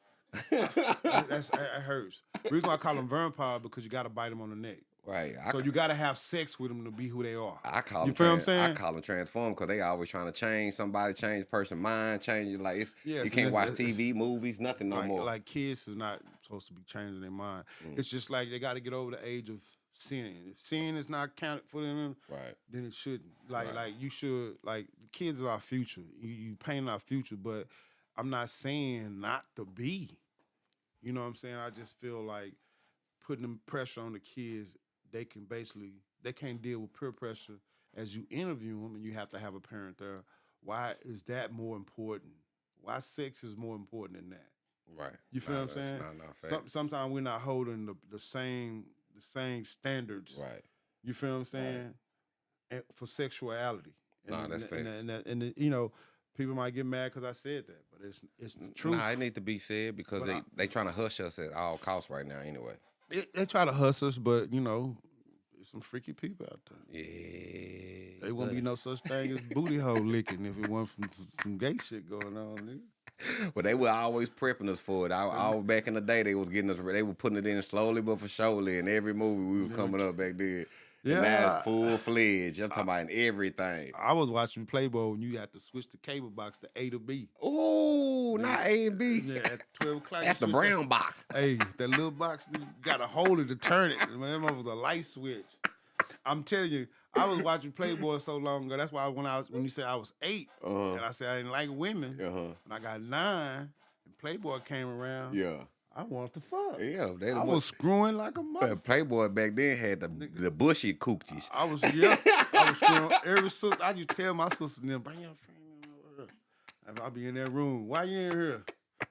That- That's that hurts. The reason why I call them vampire because you gotta bite them on the neck. Right. I, So you got to have sex with them to be who they are. I call You them feel what I'm saying. I call them transform because they always trying to change somebody, change person mind, change it. Like it's Yeah, you so can't watch TV, movies, nothing no like, more. like kids is not supposed to be changing their mind. Mm. It's just like they got to get over the age of sinning. If sin is not counted for them, right. then it shouldn't. Like Right. like you should like kids are our future. You you painting our future, but I'm not saying not to be. You know what I'm saying? I just feel like putting them pressure on the kids, they can basically they can't deal with peer pressure as you interview them and you have to have a parent there. Why is that more important? Why sex is more important than that? Right. You feel Nah, what I'm saying? Fact. Some, sometimes we're not holding the, the same the same standards. right. You feel what I'm saying? And for sexuality. And, Nah, that's and, and, and, and, you know, people might get mad because I said that, but it's it's the truth. Nah, it need to be said because But they I- they trying to hush us at all costs right now. Anyway. they, they try to hush us, but you know, there's some freaky people out there. Yeah. There won't be no such thing as booty hole licking if it wasn't from some, some gay shit going on. Nigga. [LAUGHS] But they were always prepping us for it. I, I back in the day. They was getting us. They were putting it in slowly but for surely in every movie we were coming up back then. Yeah. And now it's full fledged. I'm talking about everything. I was watching Playboy and you had to switch the cable box to A to B. Ooh, not A and B. Yeah, at 12 o'clock. That's the that- brown box. Hey, that little box, you gotta hold it to turn it. Man, that was a light switch. I'm telling you, I was watching Playboy so long ago. That's why when I was when you said I was 8 Uh-huh. and I said I didn't like women, Uh huh. and I got nine, and Playboy came around. Yeah. I wanted to fuck. Yeah. They I was screwing like a mother. Playboy back then had the the bushy coochies. I was yeah, I was [LAUGHS] screwing every sister. I just tell my sister them, bring your friend over here. I'll be in that room. Why you in here?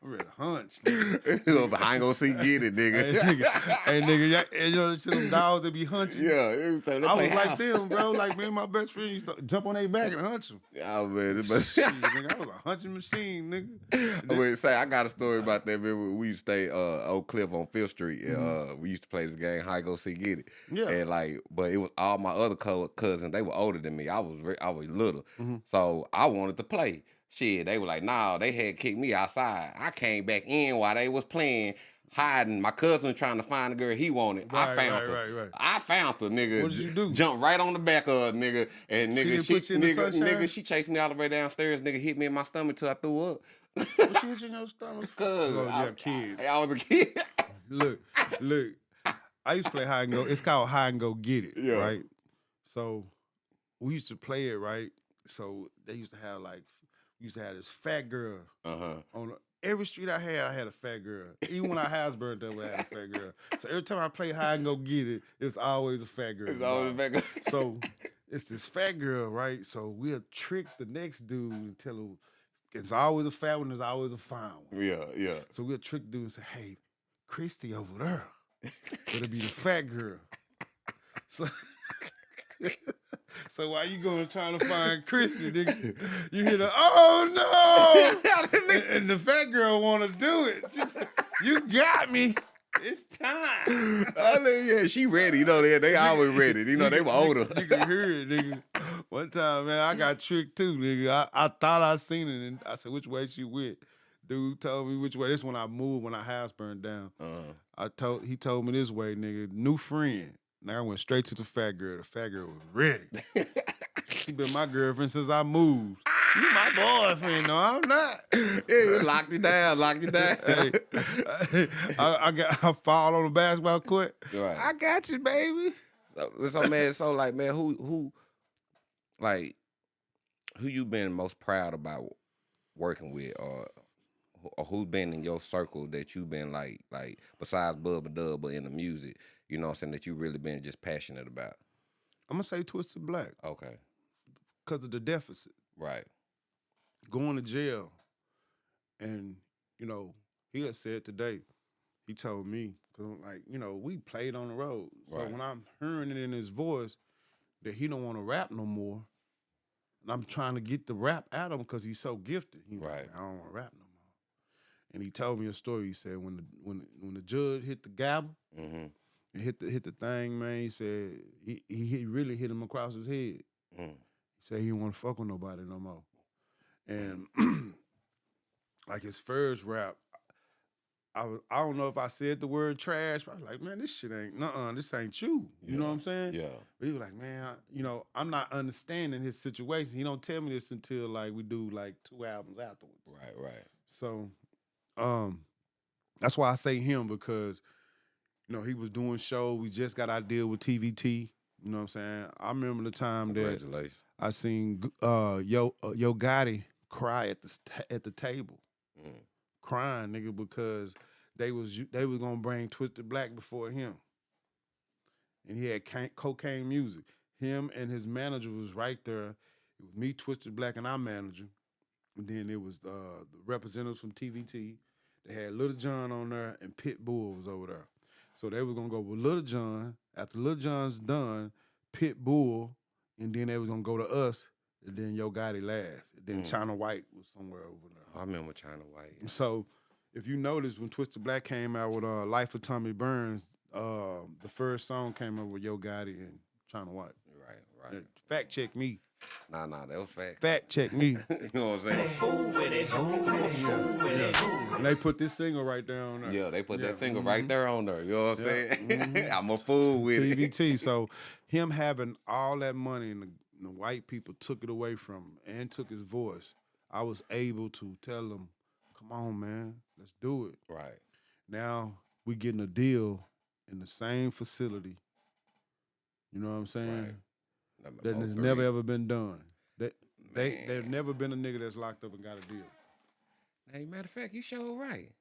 I'm ready to hunch. nigga. [LAUGHS] I ain't gonna see get it, hey, nigga. nigga, hey, nigga, and know, to them dogs that be hunching. yeah. it was- they I was like them, bro. [LAUGHS] Like me and my best friend used to jump on their back and hunch them. Yeah, man. But Shit, nigga, I was a hunching machine, nigga. [LAUGHS] I would say I got a story about that. Man, we used to stay uh, Oak Cliff on Fifth Street. and, Uh, we used to play this game, High Go See Get It. Mm-hmm. Yeah. And like, but it was all my other co- cousins. They were older than me. I was re- I was little, Mm-hmm. so I wanted to play. Shit, they were like, nah, they had kicked me outside. I came back in while they was playing. Hiding, my cousin was trying to find the girl he wanted. I found right, her. right, right. I found the nigga. What did you do? Jump right on the back of her, nigga, and She nigga, she, put you in the nigga, nigga, she chased me all the way downstairs. Nigga hit me in my stomach till I threw up. What you was in your stomach for? [LAUGHS] Cause Oh, I, kids. I, I was a kid. [LAUGHS] Look, look. I used to play hide and go. It's called hide and go get it, Yeah. right? So we used to play it, right? So they used to have like used to have this fat girl Uh huh. on every street I had. I had a fat girl. Even when I house burned down, we had a fat girl. So every time I play hide and go get it, it's always a fat girl. It's always involved. back. [LAUGHS] So it's this fat girl, right? So we'll trick the next dude and tell him it's always a fat one, there's always a fine one. yeah, yeah. So we'll trick the dude and say, hey, Christy over there. It'll be the fat girl. [LAUGHS] So, [LAUGHS] so while you going trying to find Christy, nigga, you hear the, oh no! [LAUGHS] and, and the fat girl want to do it. She's, you got me. It's time. I mean, yeah, she ready. You know, they they always ready. You know, they were older. You can hear it, nigga. One time, man, I got tricked too, nigga. I, I thought I seen it, and I said, "Which way she went?" Dude told me which way. This when I moved when our house burned down. Uh, I told he told me this way, nigga. New friend. Now I went straight to the fat girl. The fat girl was ready. [LAUGHS] she been my girlfriend since I moved. You my boyfriend? No, I'm not. yeah, locked it down, locked it down. [LAUGHS] Hey, I, I got I fall on the basketball court. Right. I got you, baby. So, so man, so like, man, who who, like, who you been most proud about working with, or or who been in your circle that you been like, like besides Bubba Dub, but in the music, you know, what I'm saying that you really been just passionate about. I'm gonna say Twisted Black Okay, because of the deficit. right, going to jail. And, you know, he had said today, he told me, because I'm like, you know, we played on the road. So Right. when I'm hearing it in his voice that he don't want to rap no more, and I'm trying to get the rap out of him because he's so gifted. He Right. like, I don't want to rap no more. And he told me a story. He said when the when when the judge hit the gavel mm-hmm, and hit the hit the thing, man, he said he he, he really hit him across his head. mm, He said he didn't want to fuck with nobody no more. And [CLEARS THROAT] like his first rap, I was, I don't know if I said the word trash, but I was like, man, this shit ain't, nuh-uh, this ain't you. You know what I'm saying? Yeah. But he was like, man, I, you know, I'm not understanding his situation. He don't tell me this until like we do like two albums afterwards. Right, right. So, um, that's why I say him because, you know, he was doing shows. We just got our deal with TVT. You know what I'm saying? I remember the time that I seen uh Yo uh, Yo Gotti cry at the st- at the table, Mm. crying nigga because they was they was gonna bring Twisted Black before him, and he had ca- cocaine music. Him and his manager was right there. It was me, Twisted Black, and our manager. And then it was uh, the representatives from TVT. They had Lil Jon on there, and Pitbull was over there. So they was gonna go with Lil Jon. After Lil Jon's done, Pitbull, and then they was gonna go to us, and then Yo Gotti last. And then Mm. China White was somewhere over there. I remember China White. So if you notice when Twisted Black came out with uh, Life of Tommy Burns, uh, the first song came up with Yo Gotti and China White. Right, right. Fact check me. Nah, nah, that was fact. Fact check me. [LAUGHS] you know what I'm saying? and they put this single right there on there. Yeah, they put Yeah, that single mhm. right there on there. You know what I'm Yeah, saying? mhm. [LAUGHS] I'm a fool with it. TVT. So him having all that money and the, the white people took it away from him and took his voice. I was able to tell them, "Come on, man, let's do it." Right. Now we getting a deal in the same facility. You know what I'm saying? Right. Number That has never ever been done. That they Man. there's never been a nigga that's locked up and got a deal. Hey, matter of fact, you sure right.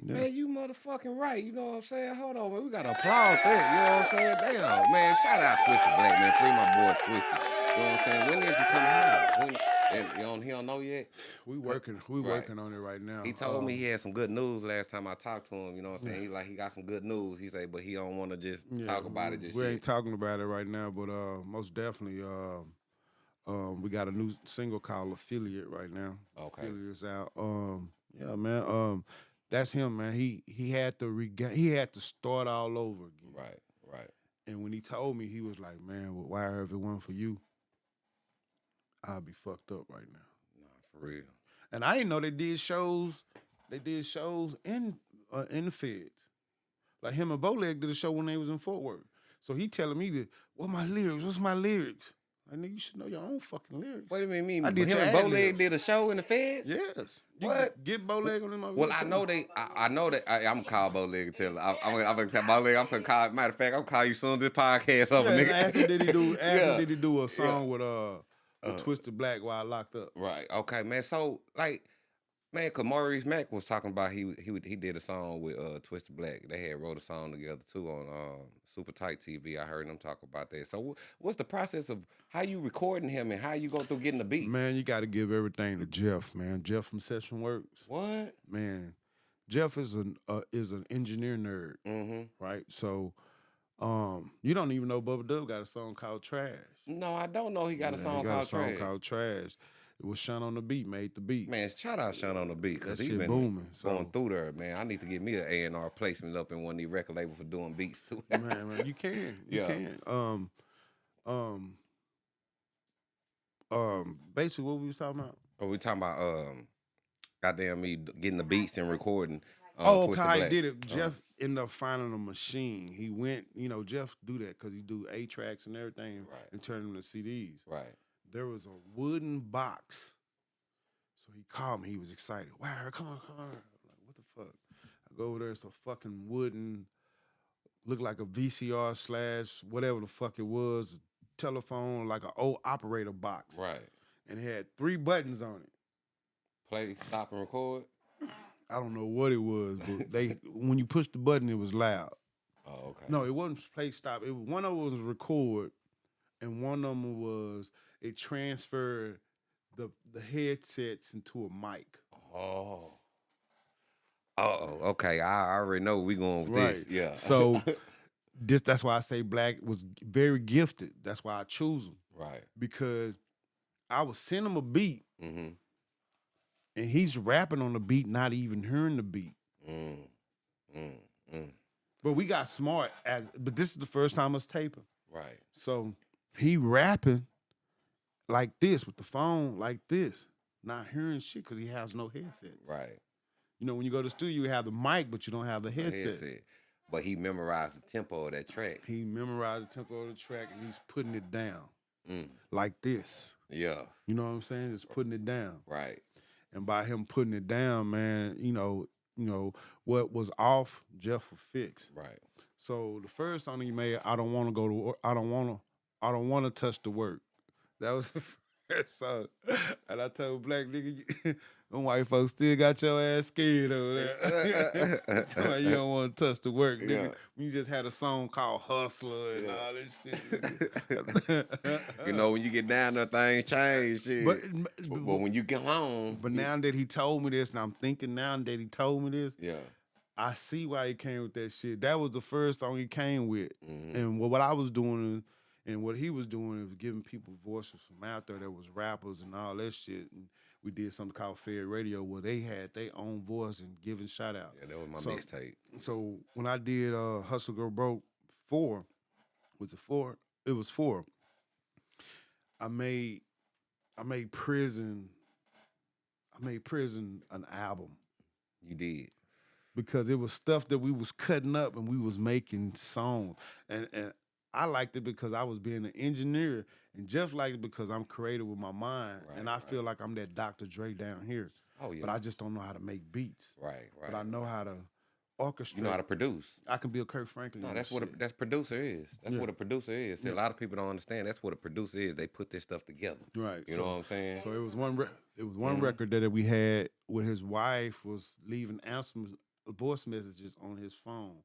Yeah. Man, you motherfucking right. You know what I'm saying? Hold on, man. We gotta applaud that. You know what I'm saying? Damn, man. Shout out Twisted Black, man. Free my boy Twisted. You know what I'm saying? When is he coming out? When, and you don't, he don't know yet. We working we Right. working on it right now. He told me Um, he had some good news last time I talked to him. You know what I'm saying? He like he got some good news. He said, but he don't want to just Yeah, talk about it we- just we yet. ain't talking about it right now, but uh, most definitely, um, um, we got a new single called "Affiliate" right now. Okay. Affiliate's out. Um, yeah, man. Um, that's him, man. He he had to regain. He had to start all over again. Right, right. And when he told me, he was like, "Man, well, why it weren't for you, I'd be fucked up right now." Nah, for real. And I didn't know they did shows. They did shows in uh, in the feds. Like him and Bowleg did a show when they was in Fort Worth. So he telling me that, what my lyrics? What's my lyrics? I nigga, you should know your own fucking lyrics. What do you mean? I did him and Bowleg did a show in the feds? Yes. You What? Get Bowleg on them. Well, I know they. I, I know that. I, I'm gonna call Bowleg and tell. him. I, I'm, I'm gonna tell Bowleg. I'm gonna call. Matter of fact, I'm gonna call you soon as this podcast over, Yeah, nigga. ask him did he do? [LAUGHS] Ask Yeah. him did he do a song with uh, with Uh, Twisted Black while locked up? Right. Okay, man. So like, man, cause Maurice Mack was talking about he he he did a song with uh Twisted Black. They had wrote a song together too on um Super Tight TV. I heard them talk about that. So what's the process of how you recording him and how you go through getting the beat? Man, you got to give everything to Jeff, man. Jeff from Session Works. What? Man, Jeff is an uh, is an engineer nerd. Mm-hmm. right? So, um, you don't even know Bubba Dub got a song called Trash. No, I don't know. He got a Yeah, song he got called a song Trash. called Trash. It was Sean on the beat, made the beat. Man, shout out Sean on the beat because he shit been booming, so- going through there, man. I need to get me an A and R placement up in one of these record labels for doing beats too. man, man, you can, you [LAUGHS] Yeah. can. Um, um, um, basically, what we was talking about? Or we talking about um, goddamn me d- getting the beats and recording. Um, oh, Twisted Kai Black. did it. Uh, Jeff ended up finding a machine. He went, you know, Jeff do that because he do A tracks and everything Right. and turn them to CDs. right. there was a wooden box. So he called me. He was excited. Wow, come on, come on. I'm like, what the fuck? I go over there. It's a fucking wooden, look like a VCR slash whatever the fuck it was, telephone, like an old operator box. Right. And it had three buttons on it. Play, stop, and record. I don't know what it was, but they [LAUGHS] when you push the button, it was loud. Oh, okay. No, it wasn't play stop. It was, one of them was record, and one of them was it transferred the the headsets into a mic. Oh. Oh, okay. I I already know we going with this. Yeah. So [LAUGHS] this that's why I say Black was very gifted. That's why I choose him right. because I was send him a beat Mm-hmm. And he's rapping on the beat, not even hearing the beat. Mm. Mm. Mm. But we got smart at. But this is the first time us taping. Right. So he rapping like this with the phone like this, not hearing shit because he has no headsets. Right. You know, when you go to the studio, you have the mic, but you don't have the headset. Headset. But he memorized the tempo of that track. He memorized the tempo of the track and he's putting it down Mm. like this. Yeah, You know what I'm saying? Just putting it down. right. And by him putting it down, man, you know, you know what was off, Jeff will fix. Right. So the first song he made, I don't want to go to work. I don't want to. I don't want to touch the work. That was [LAUGHS] the first song. And I told black nigga, [LAUGHS] them white folks still got your ass scared over there. [LAUGHS] Tell you don't want to touch the work, nigga. Yeah. You just had a song called Hustler and Yeah. all this shit. [LAUGHS] you know, when you get down there, things change. Shit. but, But, but when you get home, but now that he told me this, and I'm thinking now that he told me this, yeah, I see why he came with that shit. That was the first song he came with. Mhm. And what, what I was doing and what he was doing was giving people voices from out there that was rappers and all that shit. And we did something called Fair Radio where they had their own voice and giving shout out. yeah, that was my So- mixtape. So when I did uh Hustle Girl Broke four, was it four? It was four. I made I made prison I made prison an album You did. because it was stuff that we was cutting up and we was making songs. And and I liked it because I was being an engineer, and Jeff liked it because I'm creative with my mind, and I right. feel like I'm that Dr. Dre down here. Oh yeah. But I just don't know how to make beats. right, right. But I know how to orchestrate. you know how to produce. I can be a Kirk Franklin. No, that's what a, that's producer is. That's Yeah. what a producer is. See, A lot of people don't understand. That's what a producer is. They put this stuff together. right. You so, know what I'm saying? So it was one. Re- it was one Mhm. record that we had where his wife was leaving answer voice messages on his phone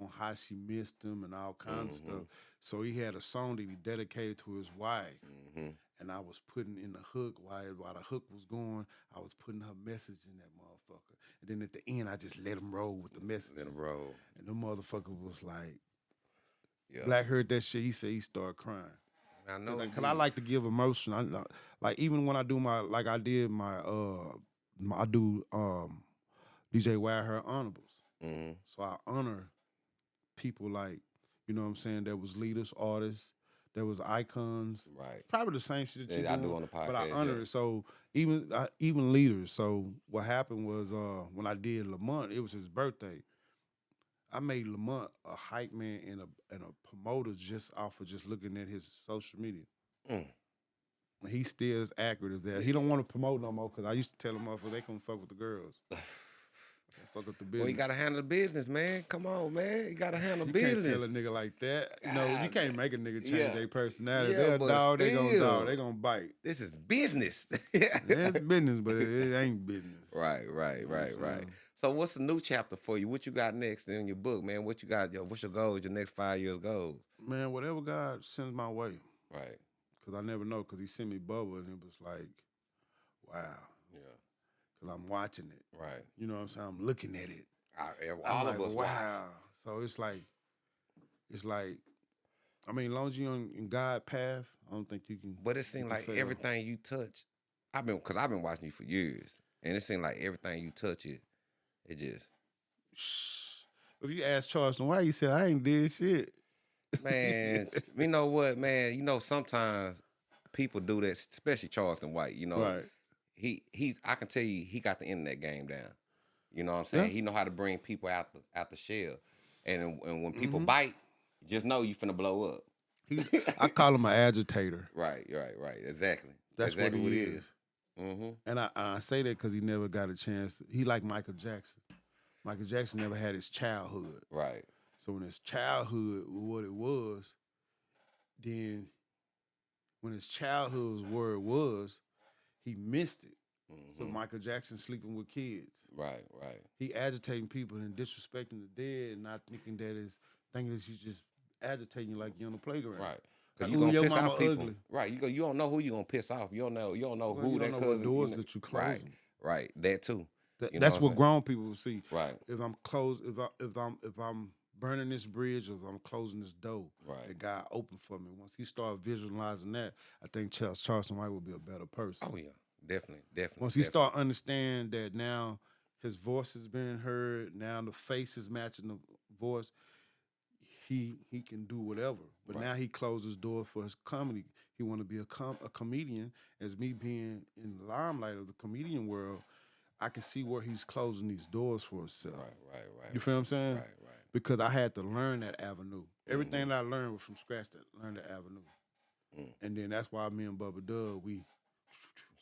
on how she missed him and all kinds Mhm. of stuff. So he had a song that he dedicated to his wife, hmm and I was putting in the hook while while the hook was going. I was putting her message in that motherfucker, and then at the end, I just let him roll with the message. In a row. And the motherfucker was like, Yeah. Black heard that shit. He said he started crying. I know. Cause I like to give emotion. I li- like even when I do my like I did my uh my, I do um DJ Wild Her honorables. hmm So I honor people like you know what I'm saying that was leaders, artists, that was icons. Right. Probably the same shit that you Yeah, I doing, do on the podcast. but I honor yeah. it. So even I, even leaders. So what happened was uh when I did Lamont, it was his birthday. I made Lamont a hype man and a and a promoter just off of just looking at his social media. Mm. He still as accurate as that. He don't want to promote no more because I used to tell him motherfuckers they couldn't fuck with the girls. [LAUGHS] Fuck up the business. Well, you gotta handle the business, man. Come on, man. You gotta handle You business. can't tell a nigga like that. You know, you can't make a nigga change yeah. their personality. Yeah, They're dog, they gonna dog, they gonna bite. this is business. Yeah, [LAUGHS] it's business, but it, it ain't business. right, right, You know right, right. So what's the new chapter for you? What you got next in your book, man? What you got? Your, what's your goals? Your next five years goals? Man, whatever God sends my way, Right. because I never know, because he sent me Bubba, and it was like, wow. Because I'm watching it. Right. You know what I'm saying? I'm looking at it. I, I'm all like, of us. wow. watch. So it's like, it's like, I mean, as long as you're on in God path, I don't think you can. But it seems like fail. everything you touch, I've been because I've been watching you for years, and it seems like everything you touch it, it just Shh. [SIGHS] If you ask Charleston why, you said I ain't did shit. man. [LAUGHS] you know what, man? You know sometimes people do that, especially Charleston White. You know, right. He he's I can tell you he got the internet game down. You know what I'm saying? Yeah. He know how to bring people out the out the shell, and and when people Mhm. bite, just know you finna blow up. He's. [LAUGHS] I call him an agitator. Right, right, right. Exactly. That's exactly what he it is. Mm-hmm. And I, I say that because he never got a chance. he like Michael Jackson. Michael Jackson never had his childhood. Right. So when his childhood was what it was, then when his childhood was where it was, he missed it. So mhm. Michael Jackson sleeping with kids. right, right. He agitating people and disrespecting the dead and not thinking that is thinking that he's just agitating you like you're on the playground. Right. Like, Cause you ooh, gonna your piss mama off people. ugly. Right. You go. You don't know who you gonna piss off. You don't know. You don't know Well, who you that don't know cousin. doors know- that you close. Right. Right. That too. That- that's what what grown people will see. Right. If I'm close, if I if I'm if I'm burning this bridge or I'm closing this door, Right. that God opened for me. Once he started visualizing that, I think Charles Charleston White will be a better person. Oh yeah. Definitely. Definitely. Once he definitely. start understand that now his voice is being heard, now the face is matching the voice, he he can do whatever. But Right. now he closes doors for his comedy. He want to be a com- a comedian. As me being in the limelight of the comedian world, I can see where he's closing these doors for himself. Right, right, right. You feel what I'm saying? Right, right. Because I had to learn that avenue. Everything Mm-hmm. that I learned was from scratch. That learned that avenue, Mm. and then that's why me and Bubba Dub we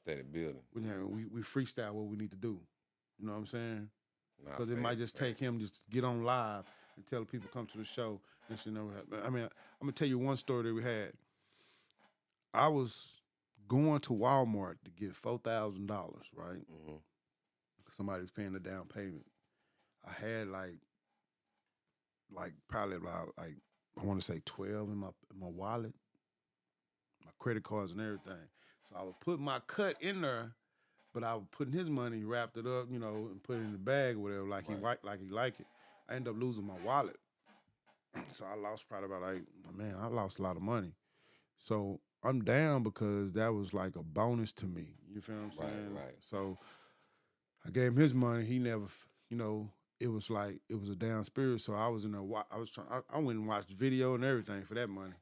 Steady building. we we, we freestyle what we need to do. You know what I'm saying? Because it might just take him just get on live and tell people come to the show and never happened. I mean, I'm gonna tell you one story that we had. I was going to Walmart to get four thousand dollars, right? Mhm. Somebody's paying the down payment. I had like, like probably about like I want to say twelve in my in my wallet, my credit cards and everything. So I would put my cut in there, but I was putting his money, wrapped it up, you know, and put it in the bag or whatever, like he Right. like like he like it. I ended up losing my wallet, [CLEARS THROAT] so I lost probably about like man, I lost a lot of money. So I'm down because that was like a bonus to me. You feel what I'm saying? right. So I gave him his money. He never, you know, it was like it was a down spirit. So I was in a I was trying. I, I went and watched the video and everything for that money.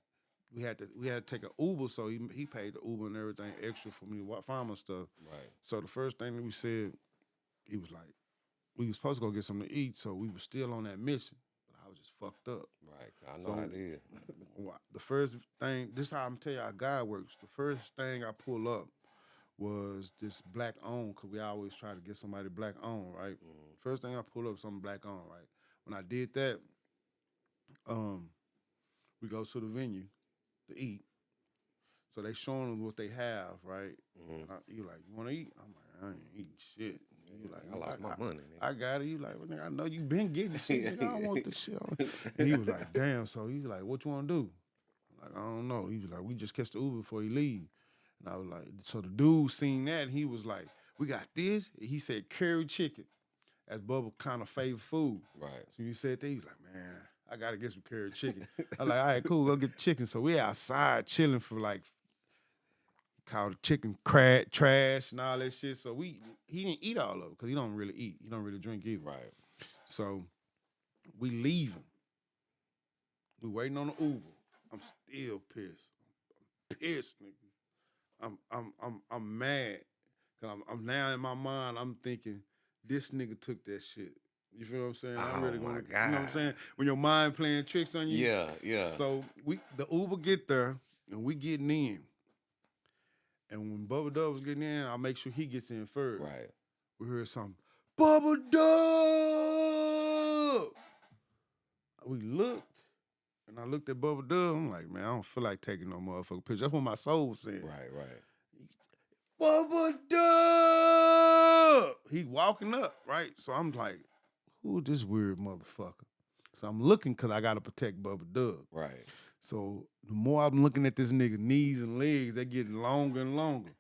We had to we had to take an Uber, so he he paid the Uber and everything extra for me to find my stuff. Right. So the first thing that we said, he was like, we was supposed to go get something to eat, so we were still on that mission. But I was just fucked up. Right. I know So- it is. [LAUGHS] The first thing, this is how I'm tell you how God works. The first thing I pull up was this black owned, cause we always try to get somebody black owned, right? First thing I pull up something black owned, right? When I did that, um, we go to the venue to eat. So they showing them what they have, right? Mhm. I, you like, you want to eat? I'm like, I ain't eating shit. You like, I lost my I, money. nigga. I got it. You like, well, nigga, I know you been getting shit. Nigga, I don't want this shit. [LAUGHS] And he was like, damn. So he's like, what you want to do? I'm like, I don't know. He was like, we just catch the Uber before he leave. And I was like, so the dude seen that. And he was like, we got this. He said curry chicken. That's Bubba kind of favorite food. right. So you said that, he was like, man, I gotta get some curry chicken. I was like, all right, cool, go get the chicken. So we outside chilling for like called chicken crack trash and all that shit. So we he didn't eat all of it because he don't really eat. He don't really drink either. Right. So we leaving. We waiting on the Uber. I'm still pissed. I'm pissed, nigga. I'm I'm I'm I'm mad. Cause I'm I'm now in my mind, I'm thinking, this nigga took that shit. You feel what I'm saying? I'm Oh really my gonna, you know what I'm saying? When your mind playing tricks on you. Yeah, yeah. So we the Uber get there and we getting in. And when Bubba Dub was getting in, I'll make sure he gets in first. right. We heard something. Bubba Dub. We looked, and I looked at Bubba Dub. I'm like, man, I don't feel like taking no motherfucking picture. That's what my soul was saying. Right, right. Bubba Dub. He walking up, right? So I'm like, who is this weird motherfucker? So I'm looking because I gotta protect Bubba Dub. Right. So the more I'm looking at this nigga knees and legs, they getting longer and longer.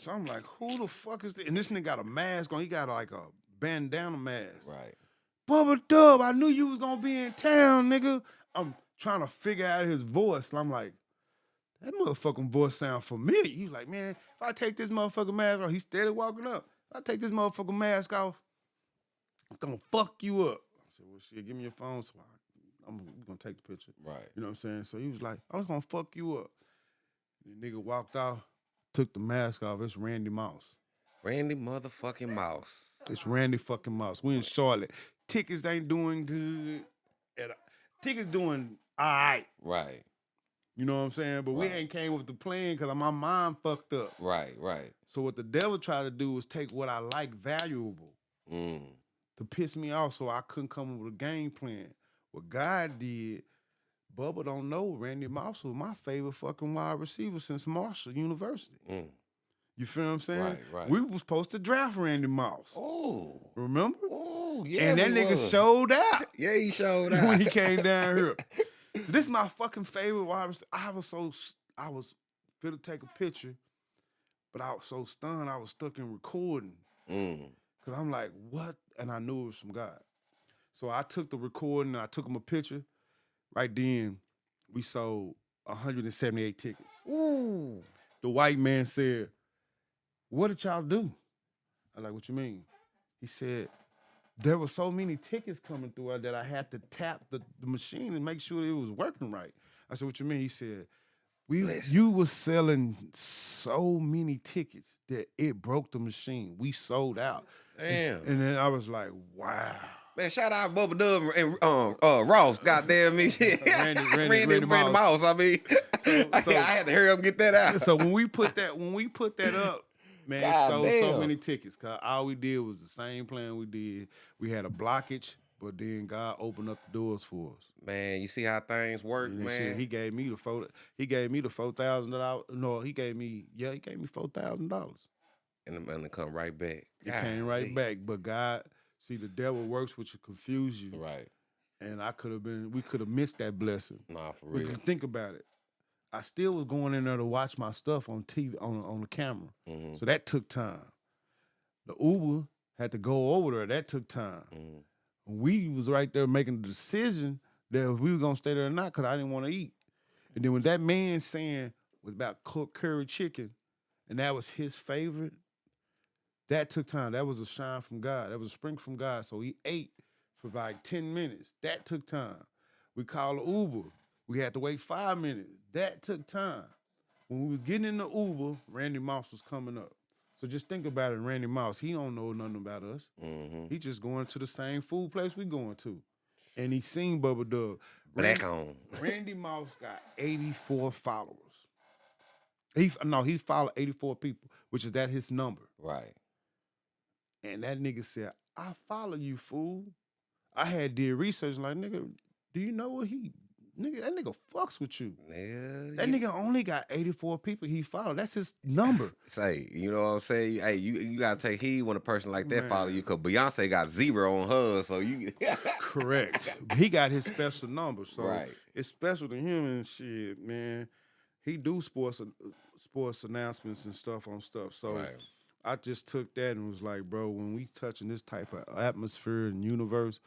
So I'm like, who the fuck is this? And this nigga got a mask on. He got like a bandana mask. Right. Bubba Dub, I knew you was gonna be in town, nigga. I'm trying to figure out his voice. And I'm like, that motherfucking voice sound familiar. He's like, man, if I take this motherfucking mask off, he's steady walking up. If I take this motherfucking mask off, it's gonna fuck you up. I said, well, shit, give me your phone so I, I'm gonna take the picture. Right. You know what I'm saying? So he was like, oh, I was gonna fuck you up. The nigga walked off, took the mask off. It's Randy Moss. Randy motherfucking Moss. It's Randy fucking Moss. We in Charlotte. Tickets ain't doing good. At a, tickets doing all right. Right. You know what I'm saying? But we ain't came with the plan because my mind fucked up. Right. Right. So what the devil tried to do was take what I like valuable Mm. to piss me off so I couldn't come up with a game plan. What God did, Bubba don't know Randy Moss was my favorite fucking wide receiver since Marshall University. Mm. You feel what I'm saying? Right, right. We was supposed to draft Randy Moss. Oh. Remember? Oh, yeah. and that nigga was. showed out [LAUGHS] Yeah, he showed out. [LAUGHS] when he came down here. [LAUGHS] So this is my fucking favorite wide receiver. I was so I was fit to take a picture, but I was so stunned. I was stuck in recording Mm. because I'm like, what? And I knew it was from God. So I took the recording and I took him a picture. Right then, we sold 178 tickets. Ooh. The white man said, "What did y'all do?" I like, "What you mean?" He said, "There were so many tickets coming through that I had to tap the, the machine and make sure it was working right." I said, "What you mean?" He said, "We Listen. you was selling so many tickets that it broke the machine. We sold out." Damn. And then I was like, wow. Man, shout out Bubba Dub and um, uh, Ross. Goddamn me. [LAUGHS] Randy- Randy- Randy, Randy Randy. Moss. I mean, So- [LAUGHS] I, had to hurry up and get that out. so when we put that when we put that up, man, God sold so many tickets. Cause all we did was the same plan we did. We had a blockage, but then God opened up the doors for us. man, you see how things work, man. shit, he gave me the four. He gave me the four thousand dollars. No, he gave me. Yeah, he gave me four thousand dollars. and the money come right back. It came right back. But God, see, the devil works with you, confuse you, Right. and I could have been. We could have missed that blessing. Nah, for real. think about it. I still was going in there to watch my stuff on TV on on the camera. Mhm, So that took time. The Uber had to go over there. That took time. mhm. We was right there making the decision that if we were gonna stay there or not, because I didn't want to eat. And then when that man saying was about cooked curry chicken, and that was his favorite, that took time. That was a shine from God. That was a spring from God. So he ate for like 10 minutes. That took time. We called Uber. We had to wait five minutes. That took time. When we was getting in the Uber, Randy Moss was coming up. So just think about it, Randy Moss. He don't know nothing about us. Mhm. He just going to the same food place we going to. And he seen Bubba Dub. Black Randy, on. [LAUGHS] Randy Moss got 84 followers. He no, he followed 84 people, which is that his number. Right. And that nigga said, I follow you, fool. I had did research like, nigga, do you know what he nigga, that nigga fucks with you. Yeah. That you- nigga only got 84 people he followed. That's his number. [LAUGHS] Say, you know what I'm saying? Hey, you you gotta take heed when a person like that follow you, cause Beyonce got zero on her. so you [LAUGHS] Correct. he got his special number. So Right. it's special to him and shit, man. He do sports sports announcements and stuff on stuff. So Right. I just took that and was like, bro, when we touching this type of atmosphere and universe,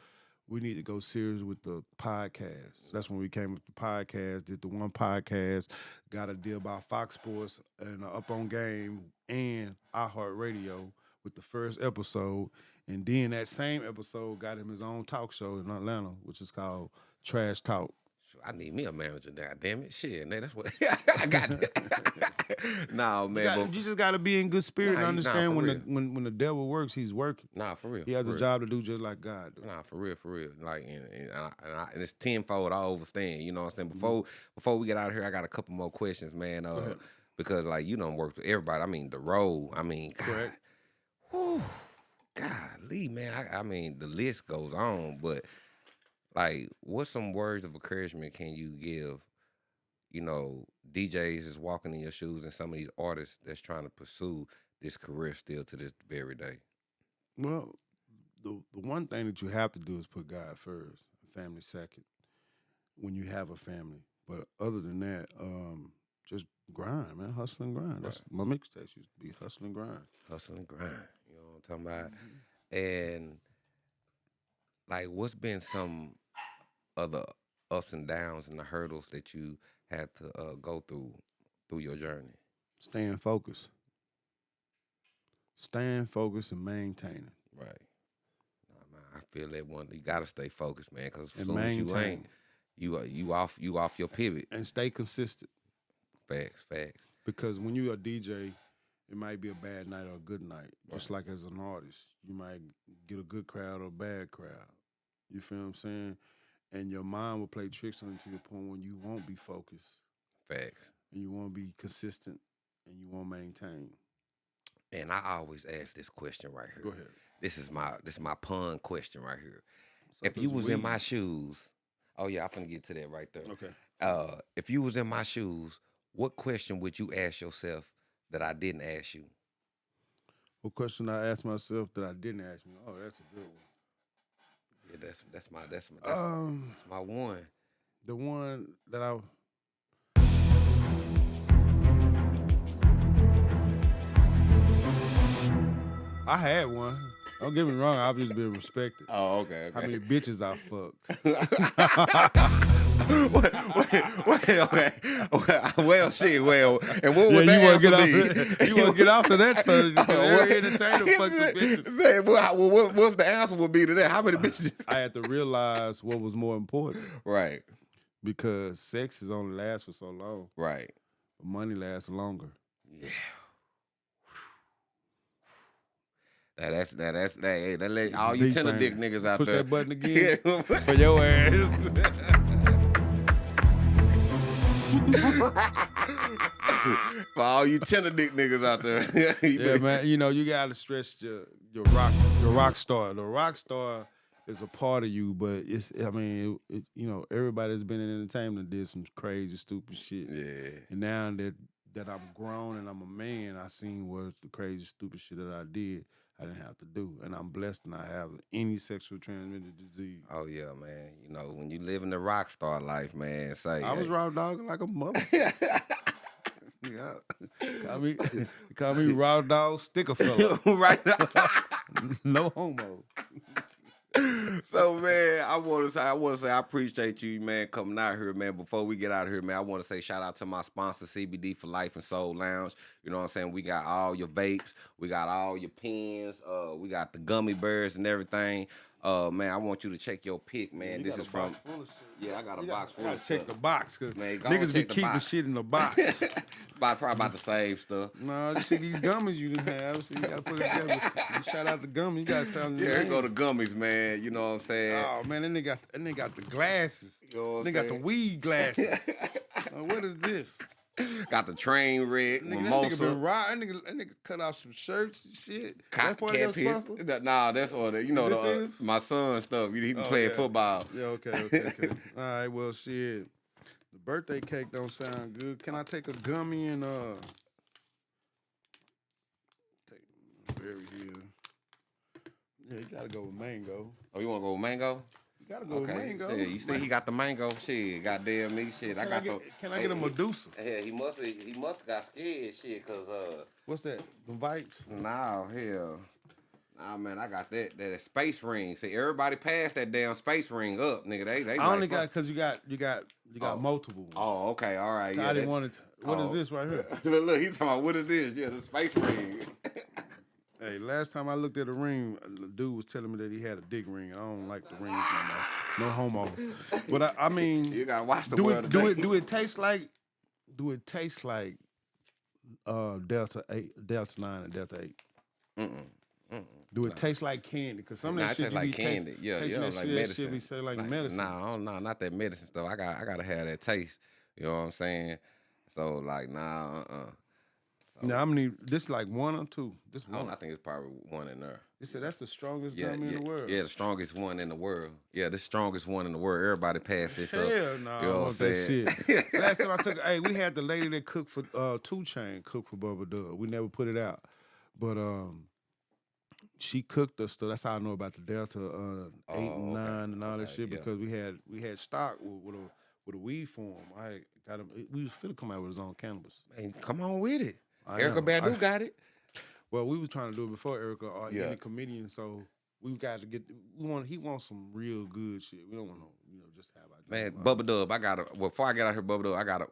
we need to go serious with the podcast. That's when we came with the podcast, did the one podcast, got a deal by Fox Sports and Up on Game and iHeartRadio with the first episode. And then that same episode got him his own talk show in Atlanta, which is called Trash Talk. I need me a manager. God damn it, shit, man, that's what [LAUGHS] I got. [LAUGHS] nah, You, man, got- but you just got to be in good spirit Nah, and you- nah, understand for when the when when the devil works, he's working. nah, for real. He has a real. job to do just like God. Do. Nah, for real, for real. Like, and, and, I, and, I, and it's tenfold. I overstand. You know what I'm saying? Mm-hmm. Before before we get out of here, I got a couple more questions, man. Uh, because like you don't work with everybody. I mean, the road. I mean, [LAUGHS] God, Correct. Whew, golly, man. I, I mean, the list goes on, but like, what some words of encouragement can you give? You know, DJs is walking in your shoes, and some of these artists that's trying to pursue this career still to this very day. Well, the the one thing that you have to do is put God first, family second. When you have a family, but other than that, um, just grind, man, hustle and grind. That's my mixtapes used to be hustle and grind. hustle and grind. You know what I'm talking about? Mm-hmm. And like, what's been some other ups and downs and the hurdles that you had to uh, go through through your journey? Staying focused, staying focused and maintaining. Right. Nah, man, I feel that one. You gotta stay focused, man, because as soon as you ain't, you are you off you off your pivot. and stay consistent. Facts, facts. Because when you're a DJ, it might be a bad night or a good night. Just like as an artist, you might get a good crowd or a bad crowd. You feel what I'm saying? And your mind will play tricks on you to the point when you won't be focused Facts. and you won't be consistent and you won't maintain. And I always ask this question right here. Go ahead. This is my this is my pun question right here. So if you was in my shoes, oh yeah, I'm gonna get to that right there. Okay. Uh, if you was in my shoes, what question would you ask yourself that I didn't ask you? What question I asked myself that I didn't ask me? Oh, that's a good one. Yeah, that's that's my that's my that's, Um, that's my one. the one that I I had one. Don't get me wrong, I've just been respected. Oh, okay. How many bitches I fucked? [LAUGHS] [LAUGHS] wait, wait, wait, okay. Well, well, shit. Well, and what Yeah, would you the want to get off? answer be? You want to get off of that? [LAUGHS] So Oh, what- every entertainer [LAUGHS] fucks some bitches. Say, well, well, what, what's the answer would be to that? How many bitches? I had to realize what was more important right, because sex is only lasts for so long, right. but money lasts longer. Yeah. That, that's that, that's that. Hey, that let all you tender dick niggas out Push there. that button [LAUGHS] again. For your ass. [LAUGHS] For all you tender dick niggas out there. [LAUGHS] Yeah, man. You know, you gotta stress your your rock your rock star. The rock star is a part of you, but it's I mean, it, it, you know, everybody that's been in entertainment did some crazy, stupid shit. Yeah. And now that that I'm grown and I'm a man, I seen what the crazy, stupid shit that I did. I didn't have to do, and I'm blessed, and I have any sexual transmitted disease. Oh yeah, man. You know, when you live in the rock star life, man, say I was hey. raw dogging like a mother. [LAUGHS] yeah, call me, [LAUGHS] call me raw dog sticker fella. [LAUGHS] right no homo. so man, I want to say I want to say I appreciate you, man, coming out here, man. Before we get out of here, man, I want to say shout out to my sponsor, CBD for Life and Soul Lounge. You know what I'm saying? We got all your vapes, we got all your pens, uh, we got the gummy bears and everything. Uh, man, I want you to check your pick, man. You this got is from box full of shit. yeah, I got a You box gotta, full gotta check stuff. the box because Man, niggas be keeping shit in the box. [LAUGHS] about probably about the same stuff. no, you see these gummies you didn't have. So you gotta put it together. [LAUGHS] You shout out the gummies. You gotta tell them. Yeah, here go the gummies, man. You know what I'm saying? Oh man, then they got and they got the glasses. You know They got the weed glasses. [LAUGHS] Now, what is this? [LAUGHS] Got the train wreck, Nigga, that nigga been raw. That nigga, that nigga cut off some shirts and shit. Cat, That's part cat of your piss. sponsor? Nah, that's all that. You know, the, uh, my son stuff. He he Oh, playing yeah. football. Yeah, okay, [LAUGHS] okay, okay. All right, well, shit. The birthday cake don't sound good. Can I take a gummy and uh take berry here? Yeah, you gotta go with mango. Oh, you want to go with mango? You gotta go Okay. with mango. Shit, you see, he got the mango. Shit, goddamn me. Shit, I Can I, got get, the. can I get a Medusa? Yeah, he must be. He must got scared. Shit, cause uh, What's that? The Vikes? nah, hell. Nah, man, I got that that space ring. See, everybody passed that damn space ring up, nigga. They they. I only got because you got you got you got Oh. multiple. ones. Oh, okay, all right. I Yeah, didn't that- want it. What is oh. this right here? [LAUGHS] look, look, he's talking about what is this? Yeah, the space ring. [LAUGHS] Hey, last time I looked at a ring, the dude was telling me that he had a dick ring. I don't like the rings no more. No homo. But I, I mean, you gotta watch the do world it do it do it taste like do it taste like uh Delta eight Delta nine and Delta eight? Mm-mm. Mm-mm. Do it taste like candy? Cause some of Nah, that it shit taste like be candy. taste- yeah, yeah, like shit, medicine. shit be say like, Like, medicine. Nah, no, not that medicine stuff. I got, I gotta have that taste. You know what I'm saying? So like, nah, uh, uh Now I'm need this like one or two. This I, one. I think it's probably one in there. They said that's the strongest Yeah, gummy yeah, in the world. yeah, the strongest one in the world. Yeah, the strongest one in the world. Everybody passed this up. Hell no, You know I want I'm that saying? shit. [LAUGHS] Last time I took, hey, we had the lady that cooked for uh, 2 Chainz, cooked for Bubba Dub. We never put it out, but um, she cooked us. So that's how I know about the Delta uh, eight and Oh, okay, nine and all that okay, shit yeah. because we had we had stock with, with a with a weed form. I got him. We was finna come out with his own cannabis. Man, come on with it. I Erykah know. Badu I- got it. Well, we was trying to do it before Erykah or Yeah. any comedian, so we got to get. We want. He wants some real good shit. We don't want to, you know, just have our Man, uh, Bubba Dub, I gotta well, before I get out here, Bubba Dub, I gotta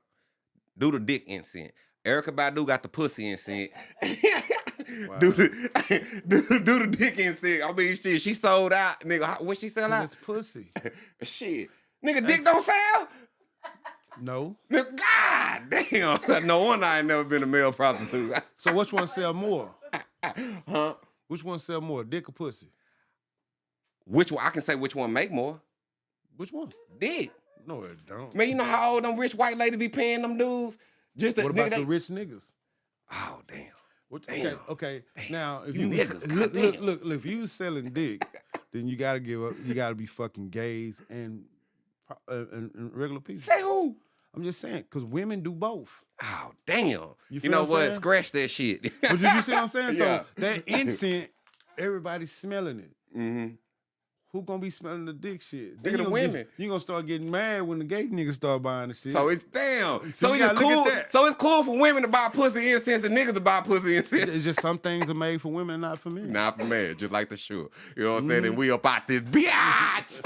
do the dick incense. Erykah Badu got the pussy incense. [LAUGHS] do, the, [LAUGHS] do, do the dick incense. I mean, shit, she sold out, nigga. What she sell out? It's pussy. [LAUGHS] Shit, nigga, dick don't sell. No. Nigga, God damn. [LAUGHS] No wonder I ain't never been a male prostitute. [LAUGHS] So which one sell more? [LAUGHS] huh? Which one sell more, dick or pussy? Which one? I can say which one make more. Which one? Dick. No, it don't. Man, you know how old them rich white ladies be paying them dudes? Just what nigga, about they- the rich niggas? Oh damn. What, Damn. okay, okay. Now, if You you, niggas, look, look, look, look, if you selling dick, then you gotta give up. You gotta be fucking gays and uh, and, and regular people. Say who? I'm just saying, cause women do both. Oh damn. You, feel know what? Scratch that shit. [LAUGHS] But you, you see what I'm saying? Yeah. So that [LAUGHS] incense, everybody's smelling it. hmm Who gonna be smelling the dick shit? Nigga, Then the gonna women. get- you gonna start getting mad when the gay niggas start buying the shit. So it's damn. So So, you it's look cool. So it's cool for women to buy pussy incense and niggas to buy pussy incense. it's just some things are made for women and not for men. Not for men, just like the shoe. You know what I'm saying? Mm-hmm. And we up out this [LAUGHS] bitch.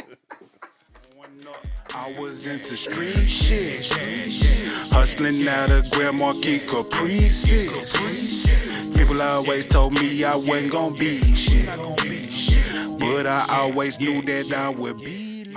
I was into street shit. Hustling out of Grand Marquis Caprices. People always told me I wasn't gonna be shit. But I always knew that I would be